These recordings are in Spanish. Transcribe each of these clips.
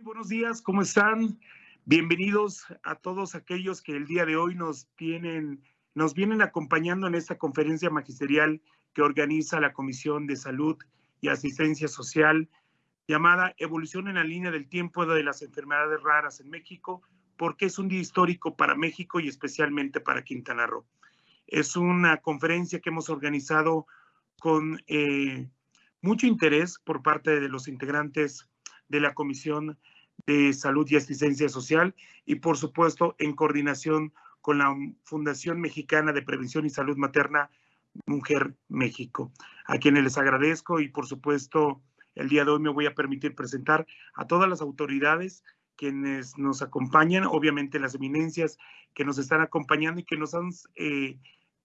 Buenos días, ¿cómo están? Bienvenidos a todos aquellos que el día de hoy nos tienen, nos vienen acompañando en esta conferencia magisterial que organiza la Comisión de Salud y Asistencia Social llamada Evolución en la línea del tiempo de las enfermedades raras en México, porque es un día histórico para México y especialmente para Quintana Roo. Es una conferencia que hemos organizado con eh, mucho interés por parte de los integrantes de la Comisión de Salud y Asistencia Social y, por supuesto, en coordinación con la Fundación Mexicana de Prevención y Salud Materna, Mujer México, a quienes les agradezco y, por supuesto, el día de hoy me voy a permitir presentar a todas las autoridades quienes nos acompañan, obviamente las eminencias que nos están acompañando y que nos han eh,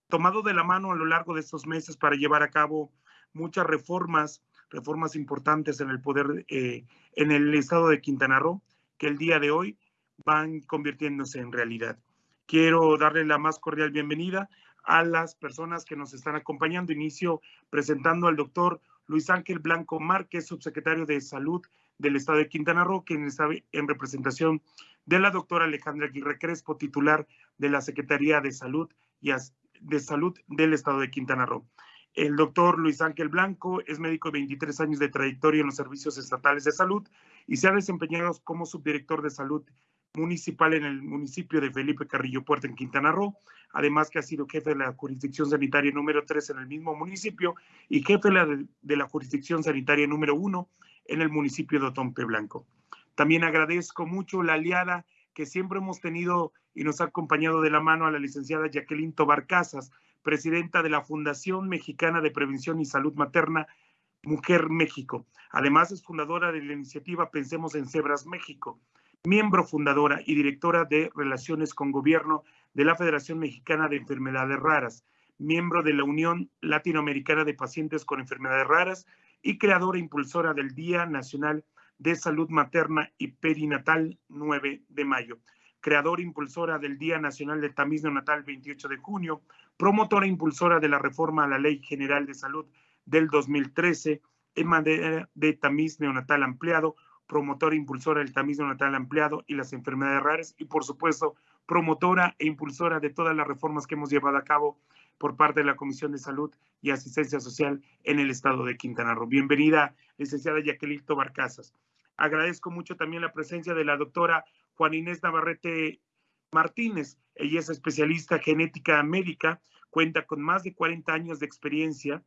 tomado de la mano a lo largo de estos meses para llevar a cabo muchas reformas reformas importantes en el poder, eh, en el estado de Quintana Roo, que el día de hoy van convirtiéndose en realidad. Quiero darle la más cordial bienvenida a las personas que nos están acompañando. Inicio presentando al doctor Luis Ángel Blanco Márquez, subsecretario de Salud del Estado de Quintana Roo, quien está en representación de la doctora Alejandra Aguirre Crespo, titular de la Secretaría de Salud y de Salud del Estado de Quintana Roo. El doctor Luis Ángel Blanco es médico de 23 años de trayectoria en los servicios estatales de salud y se ha desempeñado como subdirector de salud municipal en el municipio de Felipe Carrillo Puerto en Quintana Roo, además que ha sido jefe de la jurisdicción sanitaria número 3 en el mismo municipio y jefe de la, jurisdicción sanitaria número 1 en el municipio de Otompe Blanco. También agradezco mucho la aliada que siempre hemos tenido y nos ha acompañado de la mano a la licenciada Jacqueline Tobar Casas, presidenta de la Fundación Mexicana de Prevención y Salud Materna, Mujer México. Además es fundadora de la iniciativa Pensemos en Cebras México, miembro fundadora y directora de Relaciones con Gobierno de la Federación Mexicana de Enfermedades Raras, miembro de la Unión Latinoamericana de Pacientes con Enfermedades Raras y creadora e impulsora del Día Nacional de Salud Materna y Perinatal 9 de mayo creadora impulsora del Día Nacional del Tamiz Neonatal 28 de junio, promotora e impulsora de la reforma a la Ley General de Salud del 2013 en materia de tamiz neonatal ampliado, promotora e impulsora del tamiz neonatal ampliado y las enfermedades raras y por supuesto promotora e impulsora de todas las reformas que hemos llevado a cabo por parte de la Comisión de Salud y Asistencia Social en el estado de Quintana Roo. Bienvenida, licenciada Jacqueline Barcasas. Agradezco mucho también la presencia de la doctora Juan Inés Navarrete Martínez. Ella es especialista genética médica, cuenta con más de 40 años de experiencia,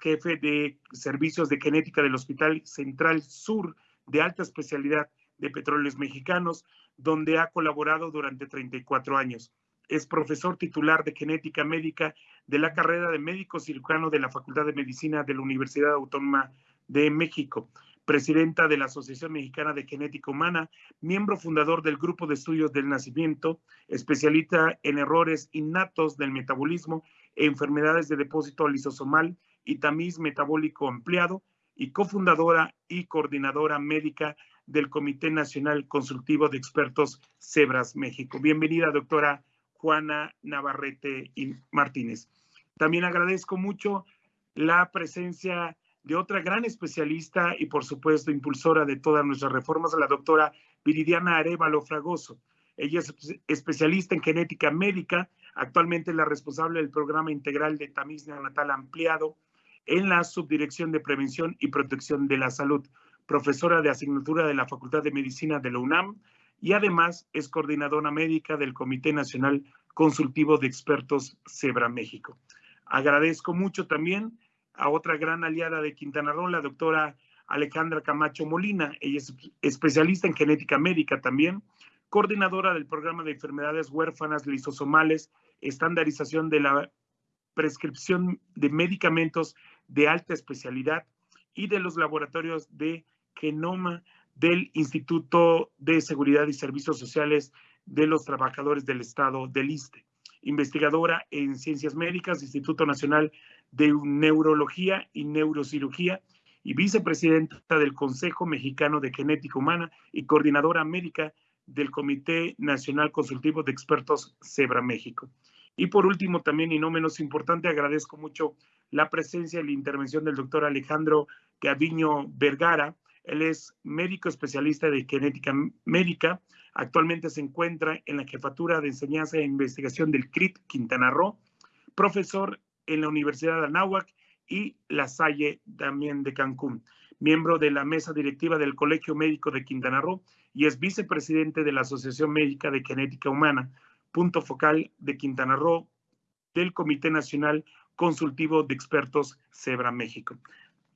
jefe de servicios de genética del Hospital Central Sur de alta especialidad de petróleos mexicanos, donde ha colaborado durante 34 años. Es profesor titular de genética médica de la carrera de médico cirujano de la Facultad de Medicina de la Universidad Autónoma de México presidenta de la Asociación Mexicana de Genética Humana, miembro fundador del Grupo de Estudios del Nacimiento, especialista en errores innatos del metabolismo enfermedades de depósito lisosomal y tamiz metabólico ampliado, y cofundadora y coordinadora médica del Comité Nacional Consultivo de Expertos Cebras México. Bienvenida, doctora Juana Navarrete Martínez. También agradezco mucho la presencia de otra gran especialista y, por supuesto, impulsora de todas nuestras reformas, la doctora Viridiana Arevalo Fragoso. Ella es especialista en genética médica, actualmente es la responsable del programa integral de tamiz neonatal ampliado en la Subdirección de Prevención y Protección de la Salud, profesora de asignatura de la Facultad de Medicina de la UNAM y además es coordinadora médica del Comité Nacional Consultivo de Expertos Cebra México. Agradezco mucho también a otra gran aliada de Quintana Roo, la doctora Alejandra Camacho Molina. Ella es especialista en genética médica también, coordinadora del programa de enfermedades huérfanas lisosomales, estandarización de la prescripción de medicamentos de alta especialidad y de los laboratorios de genoma del Instituto de Seguridad y Servicios Sociales de los Trabajadores del Estado del ISTE. Investigadora en Ciencias Médicas, Instituto Nacional de Neurología y Neurocirugía y vicepresidenta del Consejo Mexicano de Genética Humana y coordinadora médica del Comité Nacional Consultivo de Expertos Cebra México. Y por último, también y no menos importante, agradezco mucho la presencia y la intervención del doctor Alejandro Gaviño Vergara. Él es médico especialista de genética médica. Actualmente se encuentra en la jefatura de enseñanza e investigación del CRIT Quintana Roo, profesor en la Universidad de Anáhuac y La Salle también de Cancún, miembro de la mesa directiva del Colegio Médico de Quintana Roo y es vicepresidente de la Asociación Médica de Genética Humana, punto focal de Quintana Roo del Comité Nacional Consultivo de Expertos Cebra México.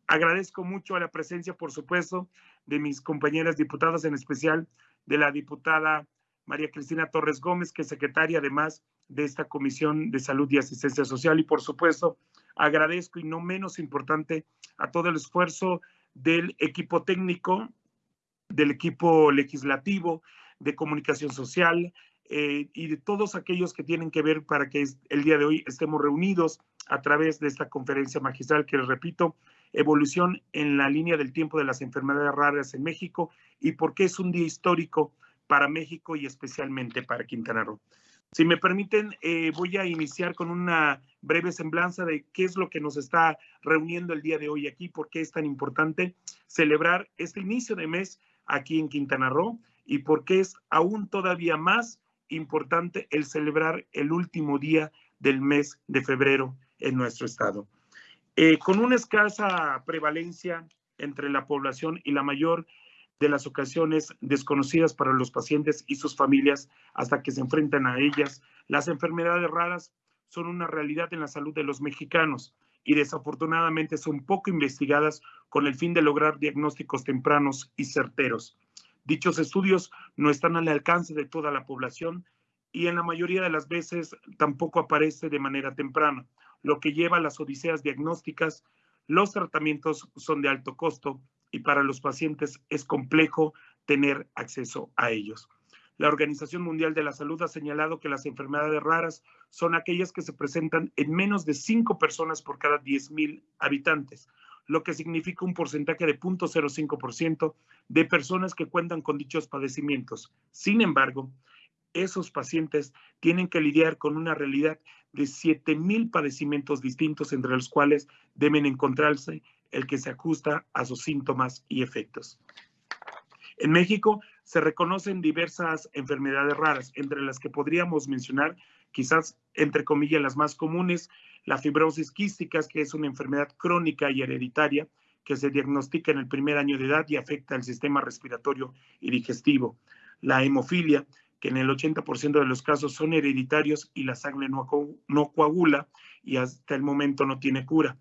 Agradezco mucho a la presencia, por supuesto, de mis compañeras diputadas, en especial de la diputada María Cristina Torres Gómez, que es secretaria además de esta Comisión de Salud y Asistencia Social. Y por supuesto, agradezco y no menos importante a todo el esfuerzo del equipo técnico, del equipo legislativo, de comunicación social eh, y de todos aquellos que tienen que ver para que el día de hoy estemos reunidos a través de esta conferencia magistral que les repito, evolución en la línea del tiempo de las enfermedades raras en México y por qué es un día histórico para México y especialmente para Quintana Roo. Si me permiten, eh, voy a iniciar con una breve semblanza de qué es lo que nos está reuniendo el día de hoy aquí, por qué es tan importante celebrar este inicio de mes aquí en Quintana Roo y por qué es aún todavía más importante el celebrar el último día del mes de febrero en nuestro estado. Eh, con una escasa prevalencia entre la población y la mayor de las ocasiones desconocidas para los pacientes y sus familias hasta que se enfrentan a ellas, las enfermedades raras son una realidad en la salud de los mexicanos y desafortunadamente son poco investigadas con el fin de lograr diagnósticos tempranos y certeros. Dichos estudios no están al alcance de toda la población y en la mayoría de las veces tampoco aparece de manera temprana, lo que lleva a las odiseas diagnósticas. Los tratamientos son de alto costo y para los pacientes es complejo tener acceso a ellos. La Organización Mundial de la Salud ha señalado que las enfermedades raras son aquellas que se presentan en menos de 5 personas por cada 10.000 habitantes, lo que significa un porcentaje de 0.05% de personas que cuentan con dichos padecimientos. Sin embargo, esos pacientes tienen que lidiar con una realidad de 7.000 padecimientos distintos entre los cuales deben encontrarse el que se ajusta a sus síntomas y efectos. En México se reconocen diversas enfermedades raras, entre las que podríamos mencionar, quizás entre comillas, las más comunes, la fibrosis quística, que es una enfermedad crónica y hereditaria que se diagnostica en el primer año de edad y afecta al sistema respiratorio y digestivo. La hemofilia, que en el 80% de los casos son hereditarios y la sangre no, no coagula y hasta el momento no tiene cura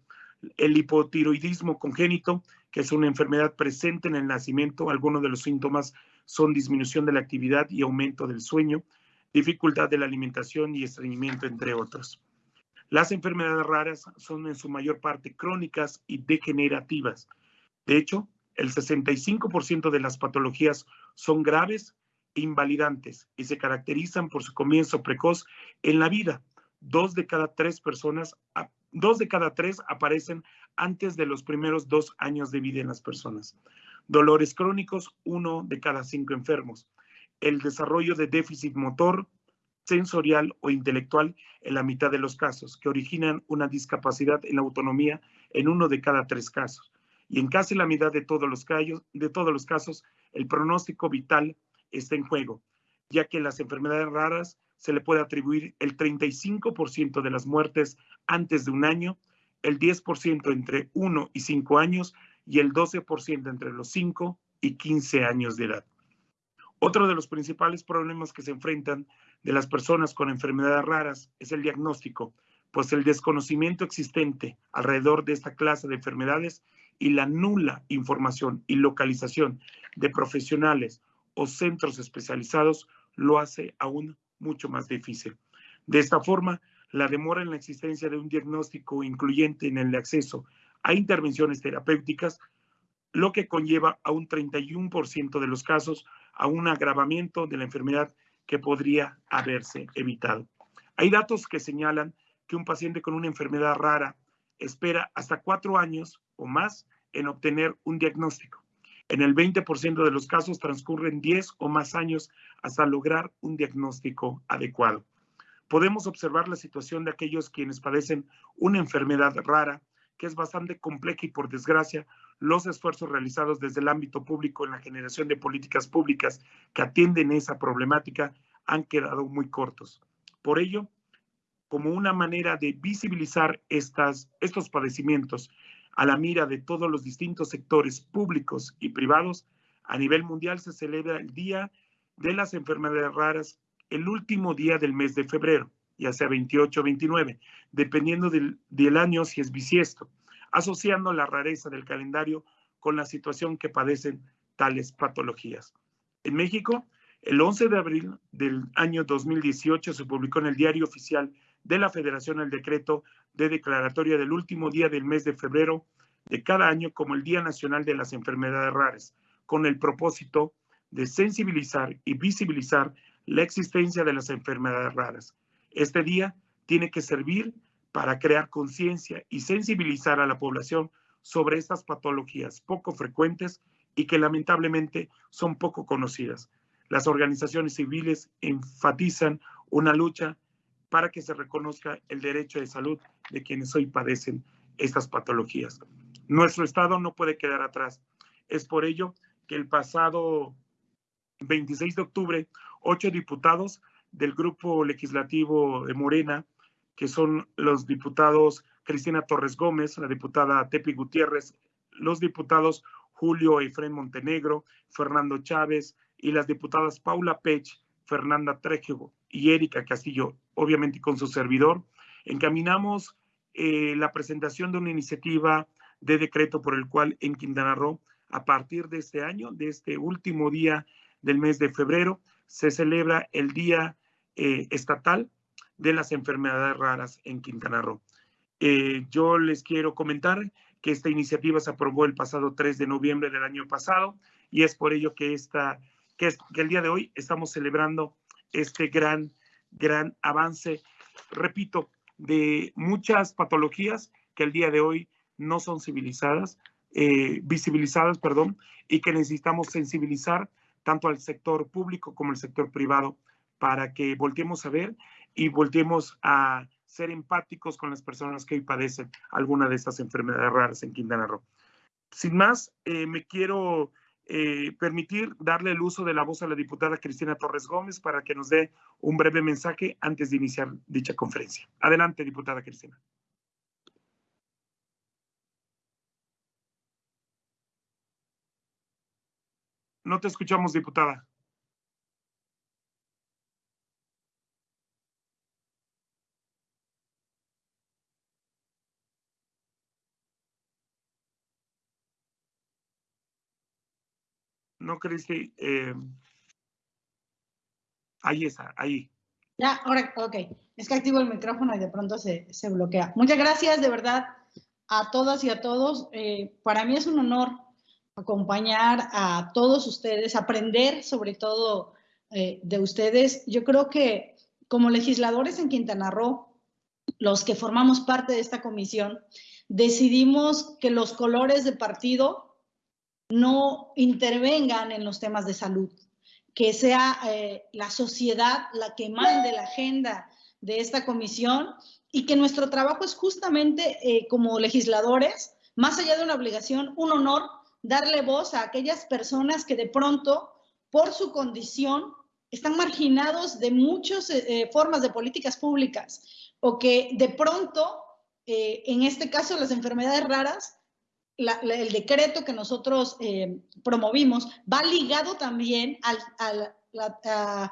el hipotiroidismo congénito, que es una enfermedad presente en el nacimiento. Algunos de los síntomas son disminución de la actividad y aumento del sueño, dificultad de la alimentación y estreñimiento, entre otros. Las enfermedades raras son en su mayor parte crónicas y degenerativas. De hecho, el 65% de las patologías son graves e invalidantes y se caracterizan por su comienzo precoz en la vida. Dos de cada tres personas dos de cada tres aparecen antes de los primeros dos años de vida en las personas. Dolores crónicos, uno de cada cinco enfermos. El desarrollo de déficit motor, sensorial o intelectual en la mitad de los casos, que originan una discapacidad en la autonomía en uno de cada tres casos. Y en casi la mitad de todos los, casos, el pronóstico vital está en juego, ya que las enfermedades raras se le puede atribuir el 35% de las muertes antes de un año, el 10% entre 1 y 5 años y el 12% entre los 5 y 15 años de edad. Otro de los principales problemas que se enfrentan de las personas con enfermedades raras es el diagnóstico, pues el desconocimiento existente alrededor de esta clase de enfermedades y la nula información y localización de profesionales o centros especializados lo hace aún mucho más difícil. De esta forma, la demora en la existencia de un diagnóstico incluyente en el acceso a intervenciones terapéuticas, lo que conlleva a un 31% de los casos a un agravamiento de la enfermedad que podría haberse evitado. Hay datos que señalan que un paciente con una enfermedad rara espera hasta cuatro años o más en obtener un diagnóstico. En el 20% de los casos transcurren 10 o más años hasta lograr un diagnóstico adecuado. Podemos observar la situación de aquellos quienes padecen una enfermedad rara que es bastante compleja y por desgracia los esfuerzos realizados desde el ámbito público en la generación de políticas públicas que atienden esa problemática han quedado muy cortos. Por ello, como una manera de visibilizar estos padecimientos a la mira de todos los distintos sectores públicos y privados, a nivel mundial se celebra el Día de las Enfermedades Raras el último día del mes de febrero, ya sea 28 o 29, dependiendo del, del año si es bisiesto, asociando la rareza del calendario con la situación que padecen tales patologías. En México, el 11 de abril del año 2018 se publicó en el Diario Oficial de la Federación el decreto de declaratoria del último día del mes de febrero de cada año como el Día Nacional de las Enfermedades Raras, con el propósito de sensibilizar y visibilizar la existencia de las enfermedades raras. Este día tiene que servir para crear conciencia y sensibilizar a la población sobre estas patologías poco frecuentes y que lamentablemente son poco conocidas. Las organizaciones civiles enfatizan una lucha para que se reconozca el derecho de salud de quienes hoy padecen estas patologías. Nuestro Estado no puede quedar atrás. Es por ello que el pasado 26 de octubre, ocho diputados del grupo legislativo de Morena, que son los diputados Cristina Torres Gómez, la diputada Tepi Gutiérrez, los diputados Julio Efren Montenegro, Fernando Chávez y las diputadas Paula Pech, Fernanda Trejo y Erika Castillo, obviamente con su servidor, encaminamos eh, la presentación de una iniciativa de decreto por el cual en Quintana Roo, a partir de este año, de este último día del mes de febrero, se celebra el Día eh, Estatal de las Enfermedades Raras en Quintana Roo. Eh, yo les quiero comentar que esta iniciativa se aprobó el pasado 3 de noviembre del año pasado y es por ello que, esta, que, es, que el día de hoy estamos celebrando este gran, gran avance, repito, de muchas patologías que el día de hoy no son civilizadas, eh, visibilizadas, perdón, y que necesitamos sensibilizar tanto al sector público como al sector privado para que volteemos a ver y volteemos a ser empáticos con las personas que hoy padecen alguna de estas enfermedades raras en Quintana Roo. Sin más, eh, me quiero eh, permitir darle el uso de la voz a la diputada Cristina Torres Gómez para que nos dé un breve mensaje antes de iniciar dicha conferencia. Adelante, diputada Cristina. No te escuchamos, diputada. No, Cristi. Eh, ahí está, ahí. Ya, ahora, ok. Es que activo el micrófono y de pronto se, se bloquea. Muchas gracias, de verdad, a todas y a todos. Eh, para mí es un honor acompañar a todos ustedes, aprender sobre todo eh, de ustedes. Yo creo que como legisladores en Quintana Roo, los que formamos parte de esta comisión, decidimos que los colores de partido no intervengan en los temas de salud, que sea eh, la sociedad la que mande la agenda de esta comisión y que nuestro trabajo es justamente eh, como legisladores, más allá de una obligación, un honor, darle voz a aquellas personas que de pronto, por su condición, están marginados de muchas eh, formas de políticas públicas o que de pronto, en este caso las enfermedades raras, el decreto que nosotros eh, promovimos va ligado también a, la,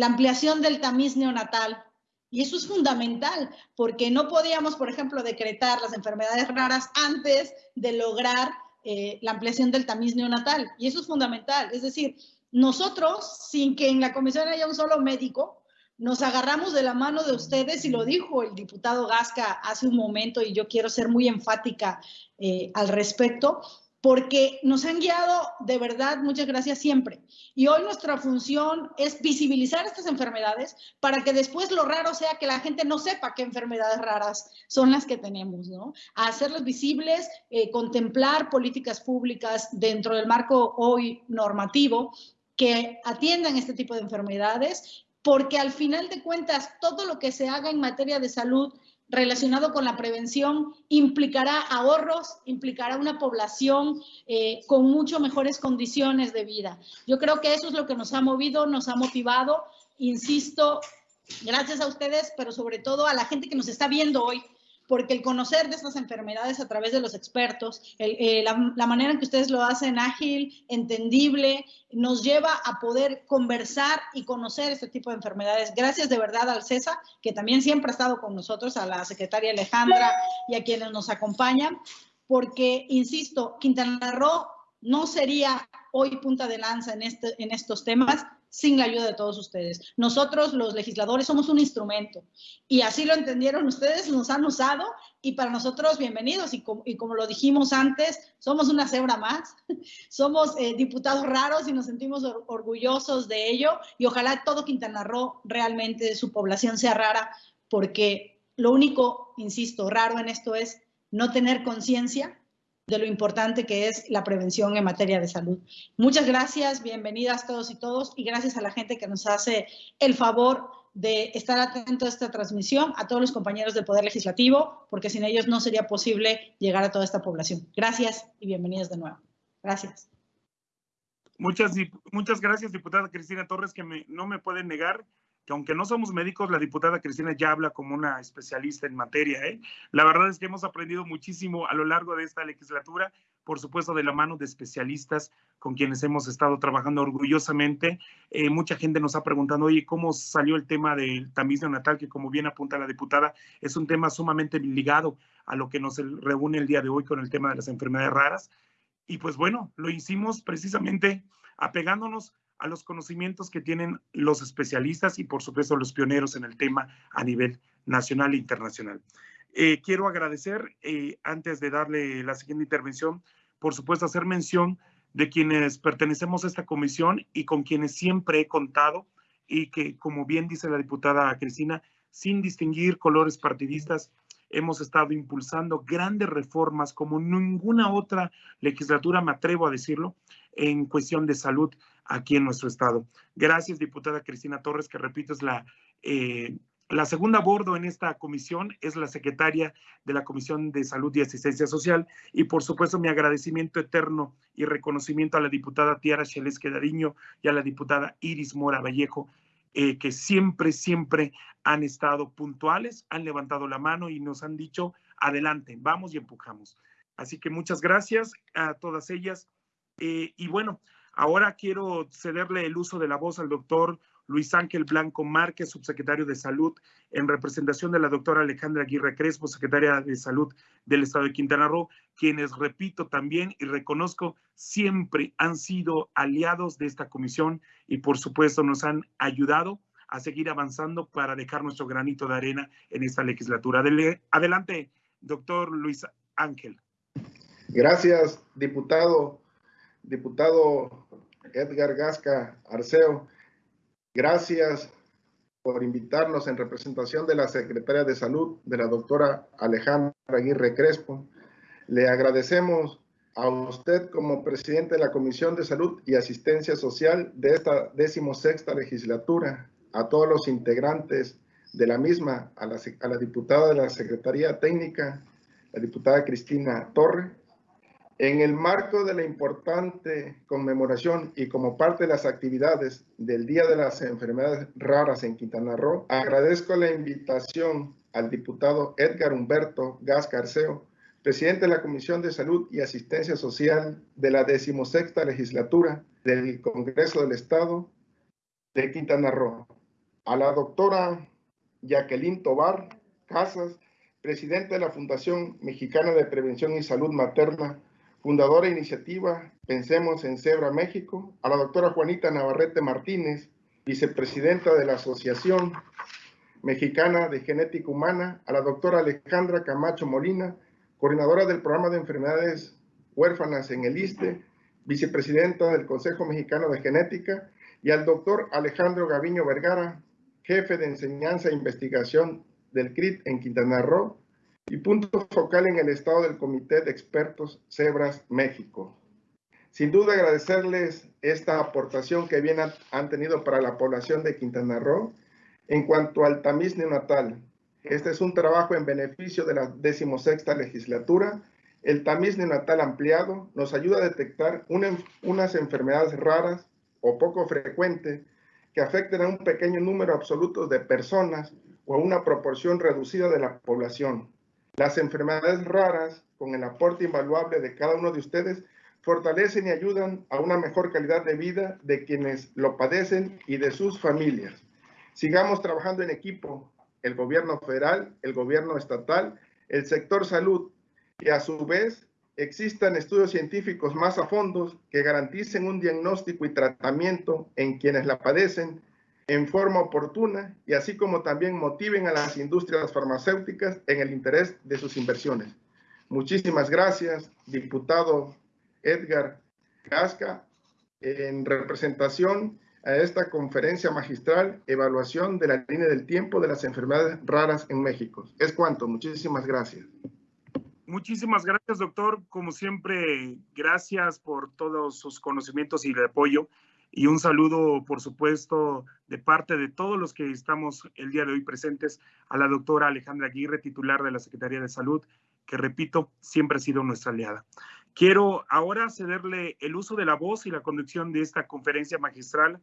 ampliación del tamiz neonatal. Y eso es fundamental, porque no podíamos, por ejemplo, decretar las enfermedades raras antes de lograr eh, la ampliación del tamiz neonatal. Y eso es fundamental. Es decir, nosotros, sin que en la comisión haya un solo médico, nos agarramos de la mano de ustedes y lo dijo el diputado Gasca hace un momento y yo quiero ser muy enfática eh, al respecto, porque nos han guiado de verdad, muchas gracias siempre. Y hoy nuestra función es visibilizar estas enfermedades para que después lo raro sea que la gente no sepa qué enfermedades raras son las que tenemos, ¿no? Hacerlas visibles, eh, contemplar políticas públicas dentro del marco hoy normativo que atiendan este tipo de enfermedades porque al final de cuentas todo lo que se haga en materia de salud relacionado con la prevención implicará ahorros, implicará una población eh, con mucho mejores condiciones de vida. Yo creo que eso es lo que nos ha movido, nos ha motivado, insisto, gracias a ustedes, pero sobre todo a la gente que nos está viendo hoy, porque el conocer de estas enfermedades a través de los expertos, eh, la, manera en que ustedes lo hacen ágil, entendible, nos lleva a poder conversar y conocer este tipo de enfermedades. Gracias de verdad al CESA, que también siempre ha estado con nosotros, a la secretaria Alejandra y a quienes nos acompañan, porque, insisto, Quintana Roo no sería hoy punta de lanza en, este, en estos temas sin la ayuda de todos ustedes. Nosotros, los legisladores, somos un instrumento. Y así lo entendieron ustedes, nos han usado y para nosotros bienvenidos. Y como, lo dijimos antes, somos una cebra más, somos eh, diputados raros y nos sentimos orgullosos de ello. Y ojalá todo Quintana Roo realmente su población sea rara porque lo único, insisto, raro en esto es no tener conciencia de lo importante que es la prevención en materia de salud. Muchas gracias, bienvenidas todos y todos, y gracias a la gente que nos hace el favor de estar atento a esta transmisión, a todos los compañeros del Poder Legislativo, porque sin ellos no sería posible llegar a toda esta población. Gracias y bienvenidos de nuevo. Gracias. Muchas, muchas gracias, diputada Cristina Torres, que no me pueden negar que aunque no somos médicos, la diputada Cristina ya habla como una especialista en materia. ¿eh? La verdad es que hemos aprendido muchísimo a lo largo de esta legislatura, por supuesto de la mano de especialistas con quienes hemos estado trabajando orgullosamente. Eh, mucha gente nos ha preguntado, oye, ¿cómo salió el tema del tamiz neonatal? Que como bien apunta la diputada, es un tema sumamente ligado a lo que nos reúne el día de hoy con el tema de las enfermedades raras. Y pues bueno, lo hicimos precisamente apegándonos a los conocimientos que tienen los especialistas y por supuesto los pioneros en el tema a nivel nacional e internacional. Eh, quiero agradecer, eh, antes de darle la siguiente intervención, por supuesto hacer mención de quienes pertenecemos a esta comisión y con quienes siempre he contado y que, como bien dice la diputada Cristina, sin distinguir colores partidistas, hemos estado impulsando grandes reformas como ninguna otra legislatura, me atrevo a decirlo, en cuestión de salud aquí en nuestro estado. Gracias, diputada Cristina Torres, que repito, es la, eh, la segunda bordo en esta comisión, es la secretaria de la Comisión de Salud y Asistencia Social. Y por supuesto, mi agradecimiento eterno y reconocimiento a la diputada Tiara Cheles Quedariño y a la diputada Iris Mora Vallejo, eh, que siempre, siempre han estado puntuales, han levantado la mano y nos han dicho, adelante, vamos y empujamos. Así que muchas gracias a todas ellas. Eh, y bueno, Ahora quiero cederle el uso de la voz al doctor Luis Ángel Blanco Márquez, subsecretario de Salud, en representación de la doctora Alejandra Aguirre Crespo, secretaria de Salud del Estado de Quintana Roo, quienes, repito también y reconozco, siempre han sido aliados de esta comisión y, por supuesto, nos han ayudado a seguir avanzando para dejar nuestro granito de arena en esta legislatura. Adelante, doctor Luis Ángel. Gracias, diputado diputado Edgar Gasca Arceo, gracias por invitarnos en representación de la Secretaria de Salud, de la doctora Alejandra Aguirre Crespo. Le agradecemos a usted como presidente de la Comisión de Salud y Asistencia Social de esta decimosexta legislatura, a todos los integrantes de la misma, a la, a la diputada de la Secretaría Técnica, la diputada Cristina Torre, en el marco de la importante conmemoración y como parte de las actividades del Día de las Enfermedades Raras en Quintana Roo, agradezco la invitación al diputado Edgar Humberto Gas Carceo, presidente de la Comisión de Salud y Asistencia Social de la decimosexta legislatura del Congreso del Estado de Quintana Roo, a la doctora Jacqueline Tobar Casas, presidente de la Fundación Mexicana de Prevención y Salud Materna, fundadora de iniciativa Pensemos en Cebra México, a la doctora Juanita Navarrete Martínez, vicepresidenta de la Asociación Mexicana de Genética Humana, a la doctora Alejandra Camacho Molina, coordinadora del programa de enfermedades huérfanas en el ISTE, vicepresidenta del Consejo Mexicano de Genética, y al doctor Alejandro Gaviño Vergara, jefe de enseñanza e investigación del CRIT en Quintana Roo, y punto focal en el estado del Comité de Expertos Cebras México. Sin duda agradecerles esta aportación que bien han tenido para la población de Quintana Roo en cuanto al tamiz neonatal. Este es un trabajo en beneficio de la decimosexta legislatura. El tamiz neonatal ampliado nos ayuda a detectar unas enfermedades raras o poco frecuentes que afecten a un pequeño número absoluto de personas o a una proporción reducida de la población. Las enfermedades raras, con el aporte invaluable de cada uno de ustedes, fortalecen y ayudan a una mejor calidad de vida de quienes lo padecen y de sus familias. Sigamos trabajando en equipo, el gobierno federal, el gobierno estatal, el sector salud, y a su vez existan estudios científicos más a fondo que garanticen un diagnóstico y tratamiento en quienes la padecen en forma oportuna y así como también motiven a las industrias farmacéuticas en el interés de sus inversiones. Muchísimas gracias, diputado Edgar Casca, en representación a esta conferencia magistral, evaluación de la línea del tiempo de las enfermedades raras en México. Es cuanto, muchísimas gracias. Muchísimas gracias, doctor. Como siempre, gracias por todos sus conocimientos y el apoyo. Y un saludo, por supuesto, de parte de todos los que estamos el día de hoy presentes a la doctora Alejandra Aguirre, titular de la Secretaría de Salud, que repito, siempre ha sido nuestra aliada. Quiero ahora cederle el uso de la voz y la conducción de esta conferencia magistral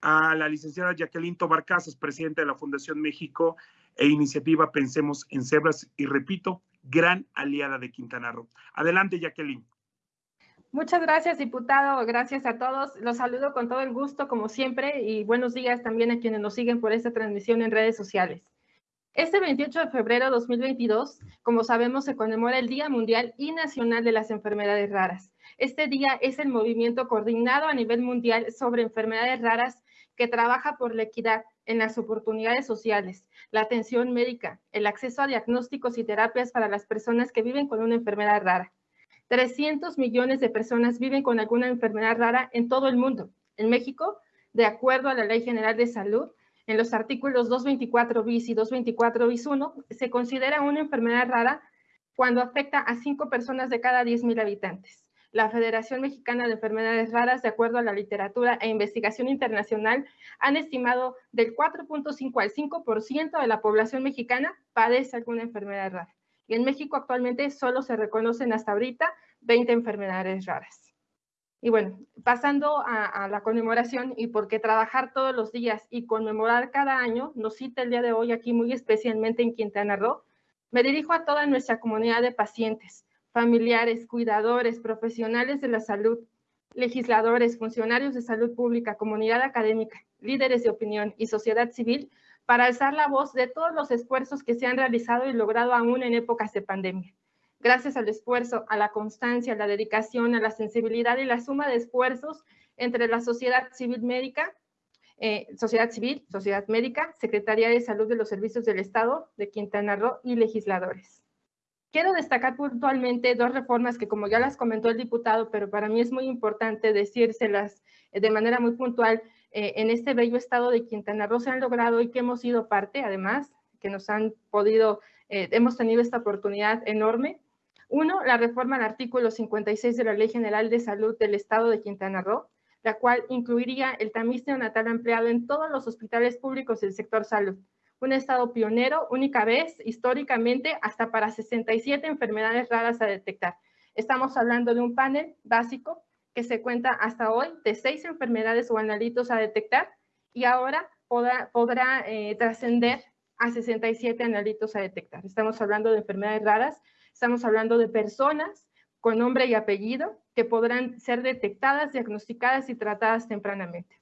a la licenciada Jacqueline Tobar Casas, presidenta de la Fundación México e iniciativa Pensemos en Cebras y repito, gran aliada de Quintana Roo. Adelante, Jacqueline. Muchas gracias, diputado. Gracias a todos. Los saludo con todo el gusto, como siempre, y buenos días también a quienes nos siguen por esta transmisión en redes sociales. Este 28 de febrero de 2022, como sabemos, se conmemora el Día Mundial y Nacional de las Enfermedades Raras. Este día es el movimiento coordinado a nivel mundial sobre enfermedades raras que trabaja por la equidad en las oportunidades sociales, la atención médica, el acceso a diagnósticos y terapias para las personas que viven con una enfermedad rara. 300 millones de personas viven con alguna enfermedad rara en todo el mundo. En México, de acuerdo a la Ley General de Salud, en los artículos 224 bis y 224 bis 1, se considera una enfermedad rara cuando afecta a 5 personas de cada 10.000 habitantes la Federación Mexicana de Enfermedades Raras, de acuerdo a la literatura e investigación internacional, han estimado del 4.5 al 5% de la población mexicana padece alguna enfermedad rara. Y en México actualmente solo se reconocen hasta ahorita 20 enfermedades raras. Y bueno, pasando a, a, la conmemoración y porque trabajar todos los días y conmemorar cada año nos cita el día de hoy aquí muy especialmente en Quintana Roo, me dirijo a toda nuestra comunidad de pacientes, familiares, cuidadores, profesionales de la salud, legisladores, funcionarios de salud pública, comunidad académica, líderes de opinión y sociedad civil para alzar la voz de todos los esfuerzos que se han realizado y logrado aún en épocas de pandemia. Gracias al esfuerzo, a la constancia, a la dedicación, a la sensibilidad y la suma de esfuerzos entre la sociedad civil médica, eh, sociedad civil, sociedad médica, Secretaría de Salud de los Servicios del Estado de Quintana Roo y legisladores. Quiero destacar puntualmente dos reformas que, como ya las comentó el diputado, pero para mí es muy importante decírselas eh, de manera muy puntual, eh, en este bello estado de Quintana Roo se han logrado y que hemos sido parte, además, que nos han podido, eh, hemos tenido esta oportunidad enorme. Uno, la reforma al artículo 56 de la Ley General de Salud del Estado de Quintana Roo, la cual incluiría el tamiz neonatal ampliado en todos los hospitales públicos del sector salud un estado pionero, única vez, históricamente, hasta para 67 enfermedades raras a detectar. Estamos hablando de un panel básico que se cuenta hasta hoy de seis enfermedades o analitos a detectar y ahora podrá, podrá eh, trascender a 67 analitos a detectar. Estamos hablando de enfermedades raras, estamos hablando de personas con nombre y apellido que podrán ser detectadas, diagnosticadas y tratadas tempranamente.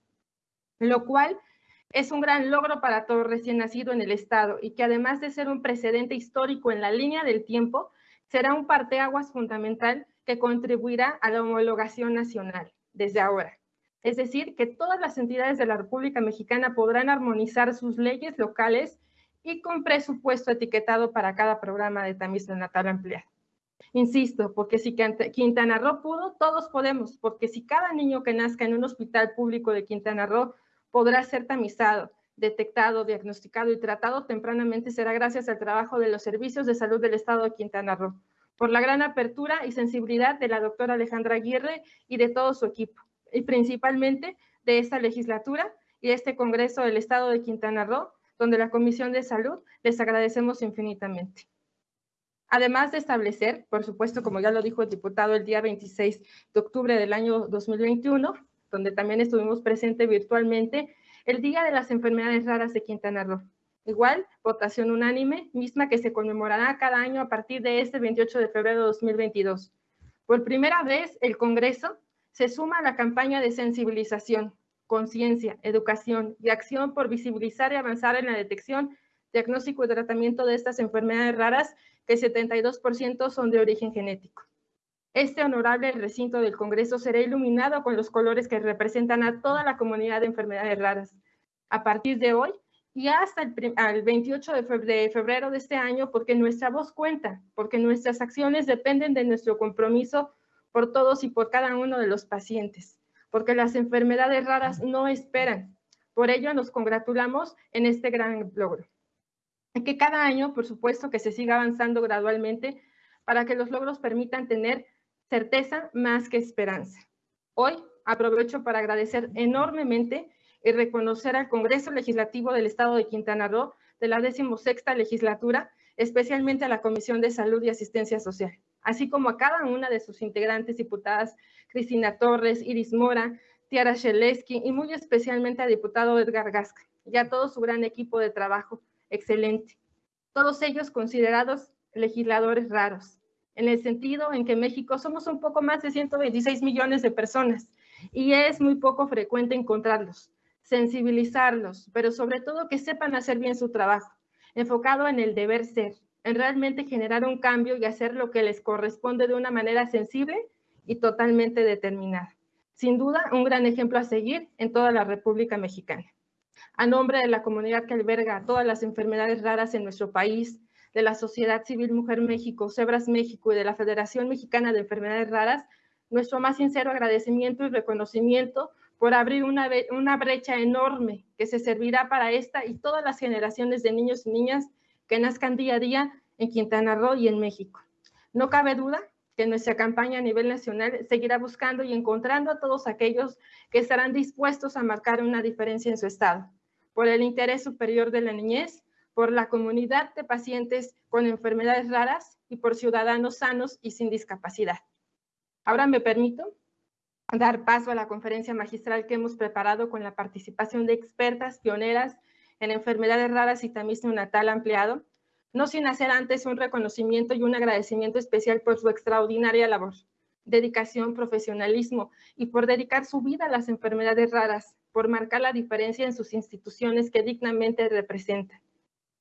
Lo cual es un gran logro para todo recién nacido en el Estado y que además de ser un precedente histórico en la línea del tiempo, será un parteaguas fundamental que contribuirá a la homologación nacional desde ahora. Es decir, que todas las entidades de la República Mexicana podrán armonizar sus leyes locales y con presupuesto etiquetado para cada programa de tamiz natal ampliado. Insisto, porque si Quintana Roo pudo, todos podemos, porque si cada niño que nazca en un hospital público de Quintana Roo podrá ser tamizado, detectado, diagnosticado y tratado tempranamente será gracias al trabajo de los servicios de salud del Estado de Quintana Roo, por la gran apertura y sensibilidad de la doctora Alejandra Aguirre y de todo su equipo, y principalmente de esta legislatura y este Congreso del Estado de Quintana Roo, donde la Comisión de Salud les agradecemos infinitamente. Además de establecer, por supuesto, como ya lo dijo el diputado el día 26 de octubre del año 2021, donde también estuvimos presentes virtualmente, el Día de las Enfermedades Raras de Quintana Roo. Igual, votación unánime, misma que se conmemorará cada año a partir de este 28 de febrero de 2022. Por primera vez, el Congreso se suma a la campaña de sensibilización, conciencia, educación y acción por visibilizar y avanzar en la detección, diagnóstico y tratamiento de estas enfermedades raras que 72% son de origen genético. Este honorable recinto del Congreso será iluminado con los colores que representan a toda la comunidad de enfermedades raras. A partir de hoy y hasta el, 28 de febrero de este año, porque nuestra voz cuenta, porque nuestras acciones dependen de nuestro compromiso por todos y por cada uno de los pacientes, porque las enfermedades raras no esperan. Por ello nos congratulamos en este gran logro que cada año, por supuesto, que se siga avanzando gradualmente para que los logros permitan tener certeza más que esperanza. Hoy aprovecho para agradecer enormemente y reconocer al Congreso Legislativo del Estado de Quintana Roo de la decimosexta legislatura, especialmente a la Comisión de Salud y Asistencia Social, así como a cada una de sus integrantes diputadas, Cristina Torres, Iris Mora, Tiara Sheleski y muy especialmente al diputado Edgar Gasca y a todo su gran equipo de trabajo excelente. Todos ellos considerados legisladores raros, en el sentido en que México somos un poco más de 126 millones de personas y es muy poco frecuente encontrarlos, sensibilizarlos, pero sobre todo que sepan hacer bien su trabajo, enfocado en el deber ser, en realmente generar un cambio y hacer lo que les corresponde de una manera sensible y totalmente determinada. Sin duda, un gran ejemplo a seguir en toda la República Mexicana a nombre de la comunidad que alberga todas las enfermedades raras en nuestro país, de la Sociedad Civil Mujer México, Cebras México y de la Federación Mexicana de Enfermedades Raras, nuestro más sincero agradecimiento y reconocimiento por abrir una, brecha enorme que se servirá para esta y todas las generaciones de niños y niñas que nazcan día a día en Quintana Roo y en México. No cabe duda que nuestra campaña a nivel nacional seguirá buscando y encontrando a todos aquellos que estarán dispuestos a marcar una diferencia en su estado por el interés superior de la niñez, por la comunidad de pacientes con enfermedades raras y por ciudadanos sanos y sin discapacidad. Ahora me permito dar paso a la conferencia magistral que hemos preparado con la participación de expertas pioneras en enfermedades raras y tamiz neonatal ampliado, no sin hacer antes un reconocimiento y un agradecimiento especial por su extraordinaria labor, dedicación, profesionalismo y por dedicar su vida a las enfermedades raras, por marcar la diferencia en sus instituciones que dignamente representan,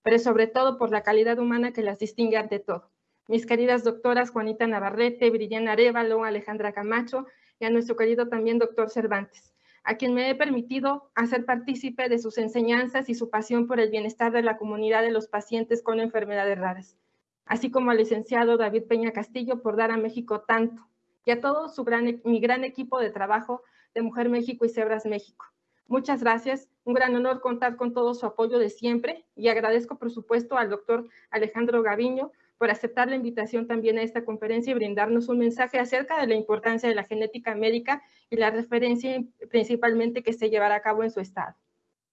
pero sobre todo por la calidad humana que las distingue ante todo. Mis queridas doctoras Juanita Navarrete, Brillana Arevalo, Alejandra Camacho y a nuestro querido también doctor Cervantes, a quien me he permitido hacer partícipe de sus enseñanzas y su pasión por el bienestar de la comunidad de los pacientes con enfermedades raras, así como al licenciado David Peña Castillo por dar a México tanto, y a todo su gran, mi gran equipo de trabajo de Mujer México y Cebras México. Muchas gracias. Un gran honor contar con todo su apoyo de siempre y agradezco, por supuesto, al doctor Alejandro Gaviño por aceptar la invitación también a esta conferencia y brindarnos un mensaje acerca de la importancia de la genética médica y la referencia principalmente que se llevará a cabo en su estado.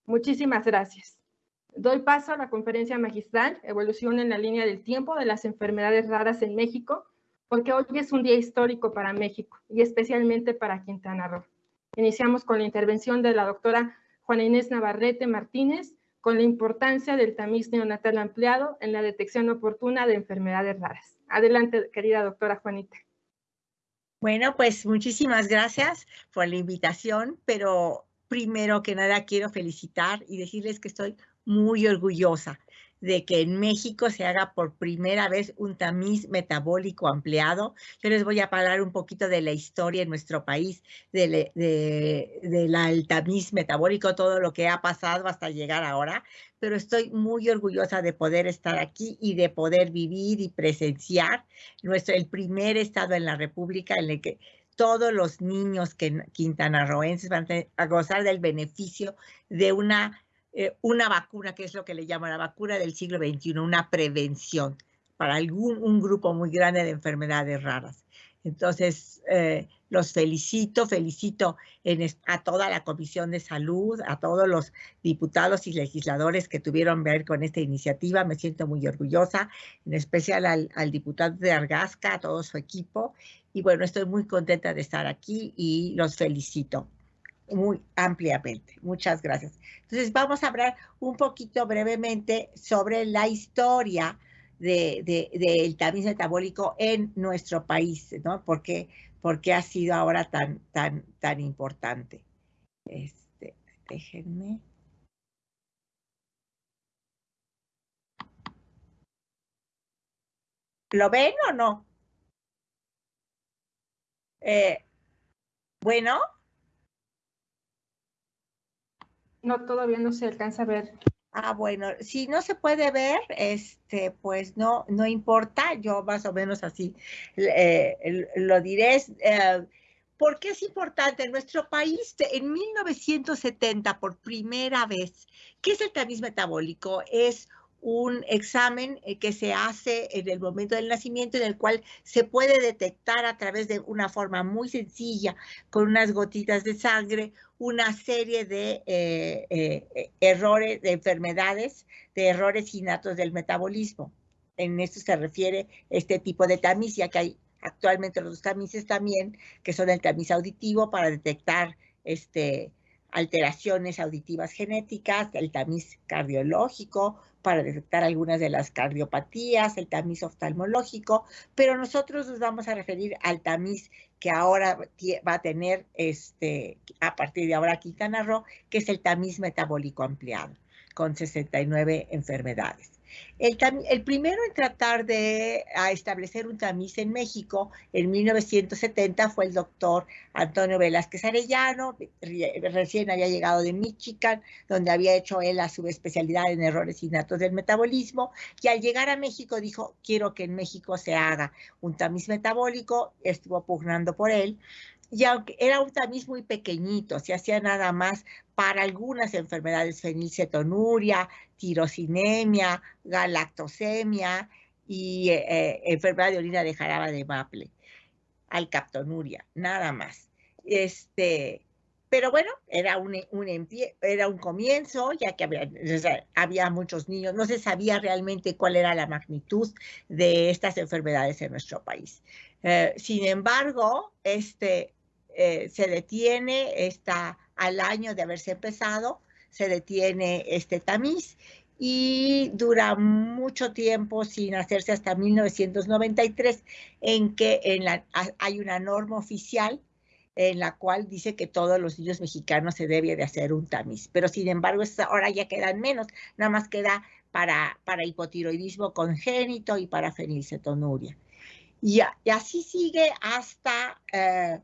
Muchísimas gracias. Doy paso a la conferencia magistral, Evolución en la línea del tiempo de las enfermedades raras en México, porque hoy es un día histórico para México y especialmente para Quintana Roo. Iniciamos con la intervención de la doctora Juana Inés Navarrete Martínez con la importancia del tamiz neonatal ampliado en la detección oportuna de enfermedades raras. Adelante, querida doctora Juanita. Bueno, pues muchísimas gracias por la invitación, pero primero que nada quiero felicitar y decirles que estoy muy orgullosa de que en México se haga por primera vez un tamiz metabólico ampliado. Yo les voy a hablar un poquito de la historia en nuestro país, del de, tamiz metabólico, todo lo que ha pasado hasta llegar ahora, pero estoy muy orgullosa de poder estar aquí y de poder vivir y presenciar nuestro, el primer estado en la República en el que todos los niños que, quintanarroenses van a gozar del beneficio de una eh, una vacuna, que es lo que le llaman la vacuna del siglo XXI, una prevención para algún un grupo muy grande de enfermedades raras. Entonces, eh, los felicito, felicito a toda la Comisión de Salud, a todos los diputados y legisladores que tuvieron ver con esta iniciativa. Me siento muy orgullosa, en especial al, al diputado de Argasca, a todo su equipo. Y bueno, estoy muy contenta de estar aquí y los felicito muy ampliamente. Muchas gracias. Entonces, vamos a hablar un poquito brevemente sobre la historia del de, tamiz metabólico en nuestro país, ¿no? ¿Por qué, ha sido ahora tan, tan, tan importante? Este, déjenme. ¿Lo ven o no? Eh, bueno. No, todavía no se alcanza a ver. Ah, bueno, si no se puede ver, este, pues no, no importa, yo más o menos así eh, lo diré. Eh, ¿Por qué es importante? En nuestro país, en 1970, por primera vez, ¿qué es el tamiz metabólico? Es un examen eh, que se hace en el momento del nacimiento en el cual se puede detectar a través de una forma muy sencilla, con unas gotitas de sangre, una serie de eh, eh, errores, de enfermedades, de errores innatos del metabolismo. En esto se refiere este tipo de tamiz, ya que hay actualmente los tamices también, que son el tamiz auditivo para detectar este, alteraciones auditivas genéticas, el tamiz cardiológico para detectar algunas de las cardiopatías, el tamiz oftalmológico, pero nosotros nos vamos a referir al tamiz que ahora va a tener este, a partir de ahora Quintana Roo, que es el tamiz metabólico ampliado, con 69 enfermedades. El, primero en tratar de establecer un tamiz en México en 1970 fue el doctor Antonio Velázquez Arellano, recién había llegado de Michigan, donde había hecho él la subespecialidad en errores innatos del metabolismo, y al llegar a México dijo, quiero que en México se haga un tamiz metabólico, estuvo pugnando por él, y aunque era un tamiz muy pequeñito, se hacía nada más para algunas enfermedades, fenilcetonuria, tirosinemia, galactosemia y eh, eh, enfermedad de orina de jarabe de maple, alcaptonuria, nada más. Este, pero bueno, era un, un, era un comienzo, ya que había, había, muchos niños, no se sabía realmente cuál era la magnitud de estas enfermedades en nuestro país. Eh, sin embargo, este, eh, se detiene esta, al año de haberse empezado, se detiene este tamiz y dura mucho tiempo sin hacerse hasta 1993, en que en la, hay una norma oficial en la cual dice que todos los niños mexicanos se debe de hacer un tamiz. Pero sin embargo, ahora ya quedan menos, nada más queda para, para hipotiroidismo congénito y para fenilcetonuria. Y, y así sigue hasta eh,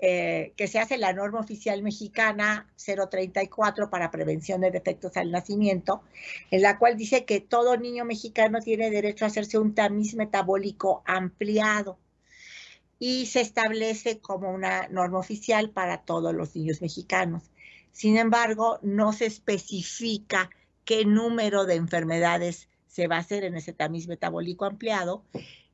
eh, que se hace la norma oficial mexicana 034 para prevención de defectos al nacimiento, en la cual dice que todo niño mexicano tiene derecho a hacerse un tamiz metabólico ampliado y se establece como una norma oficial para todos los niños mexicanos. Sin embargo, no se especifica qué número de enfermedades se va a hacer en ese tamiz metabólico ampliado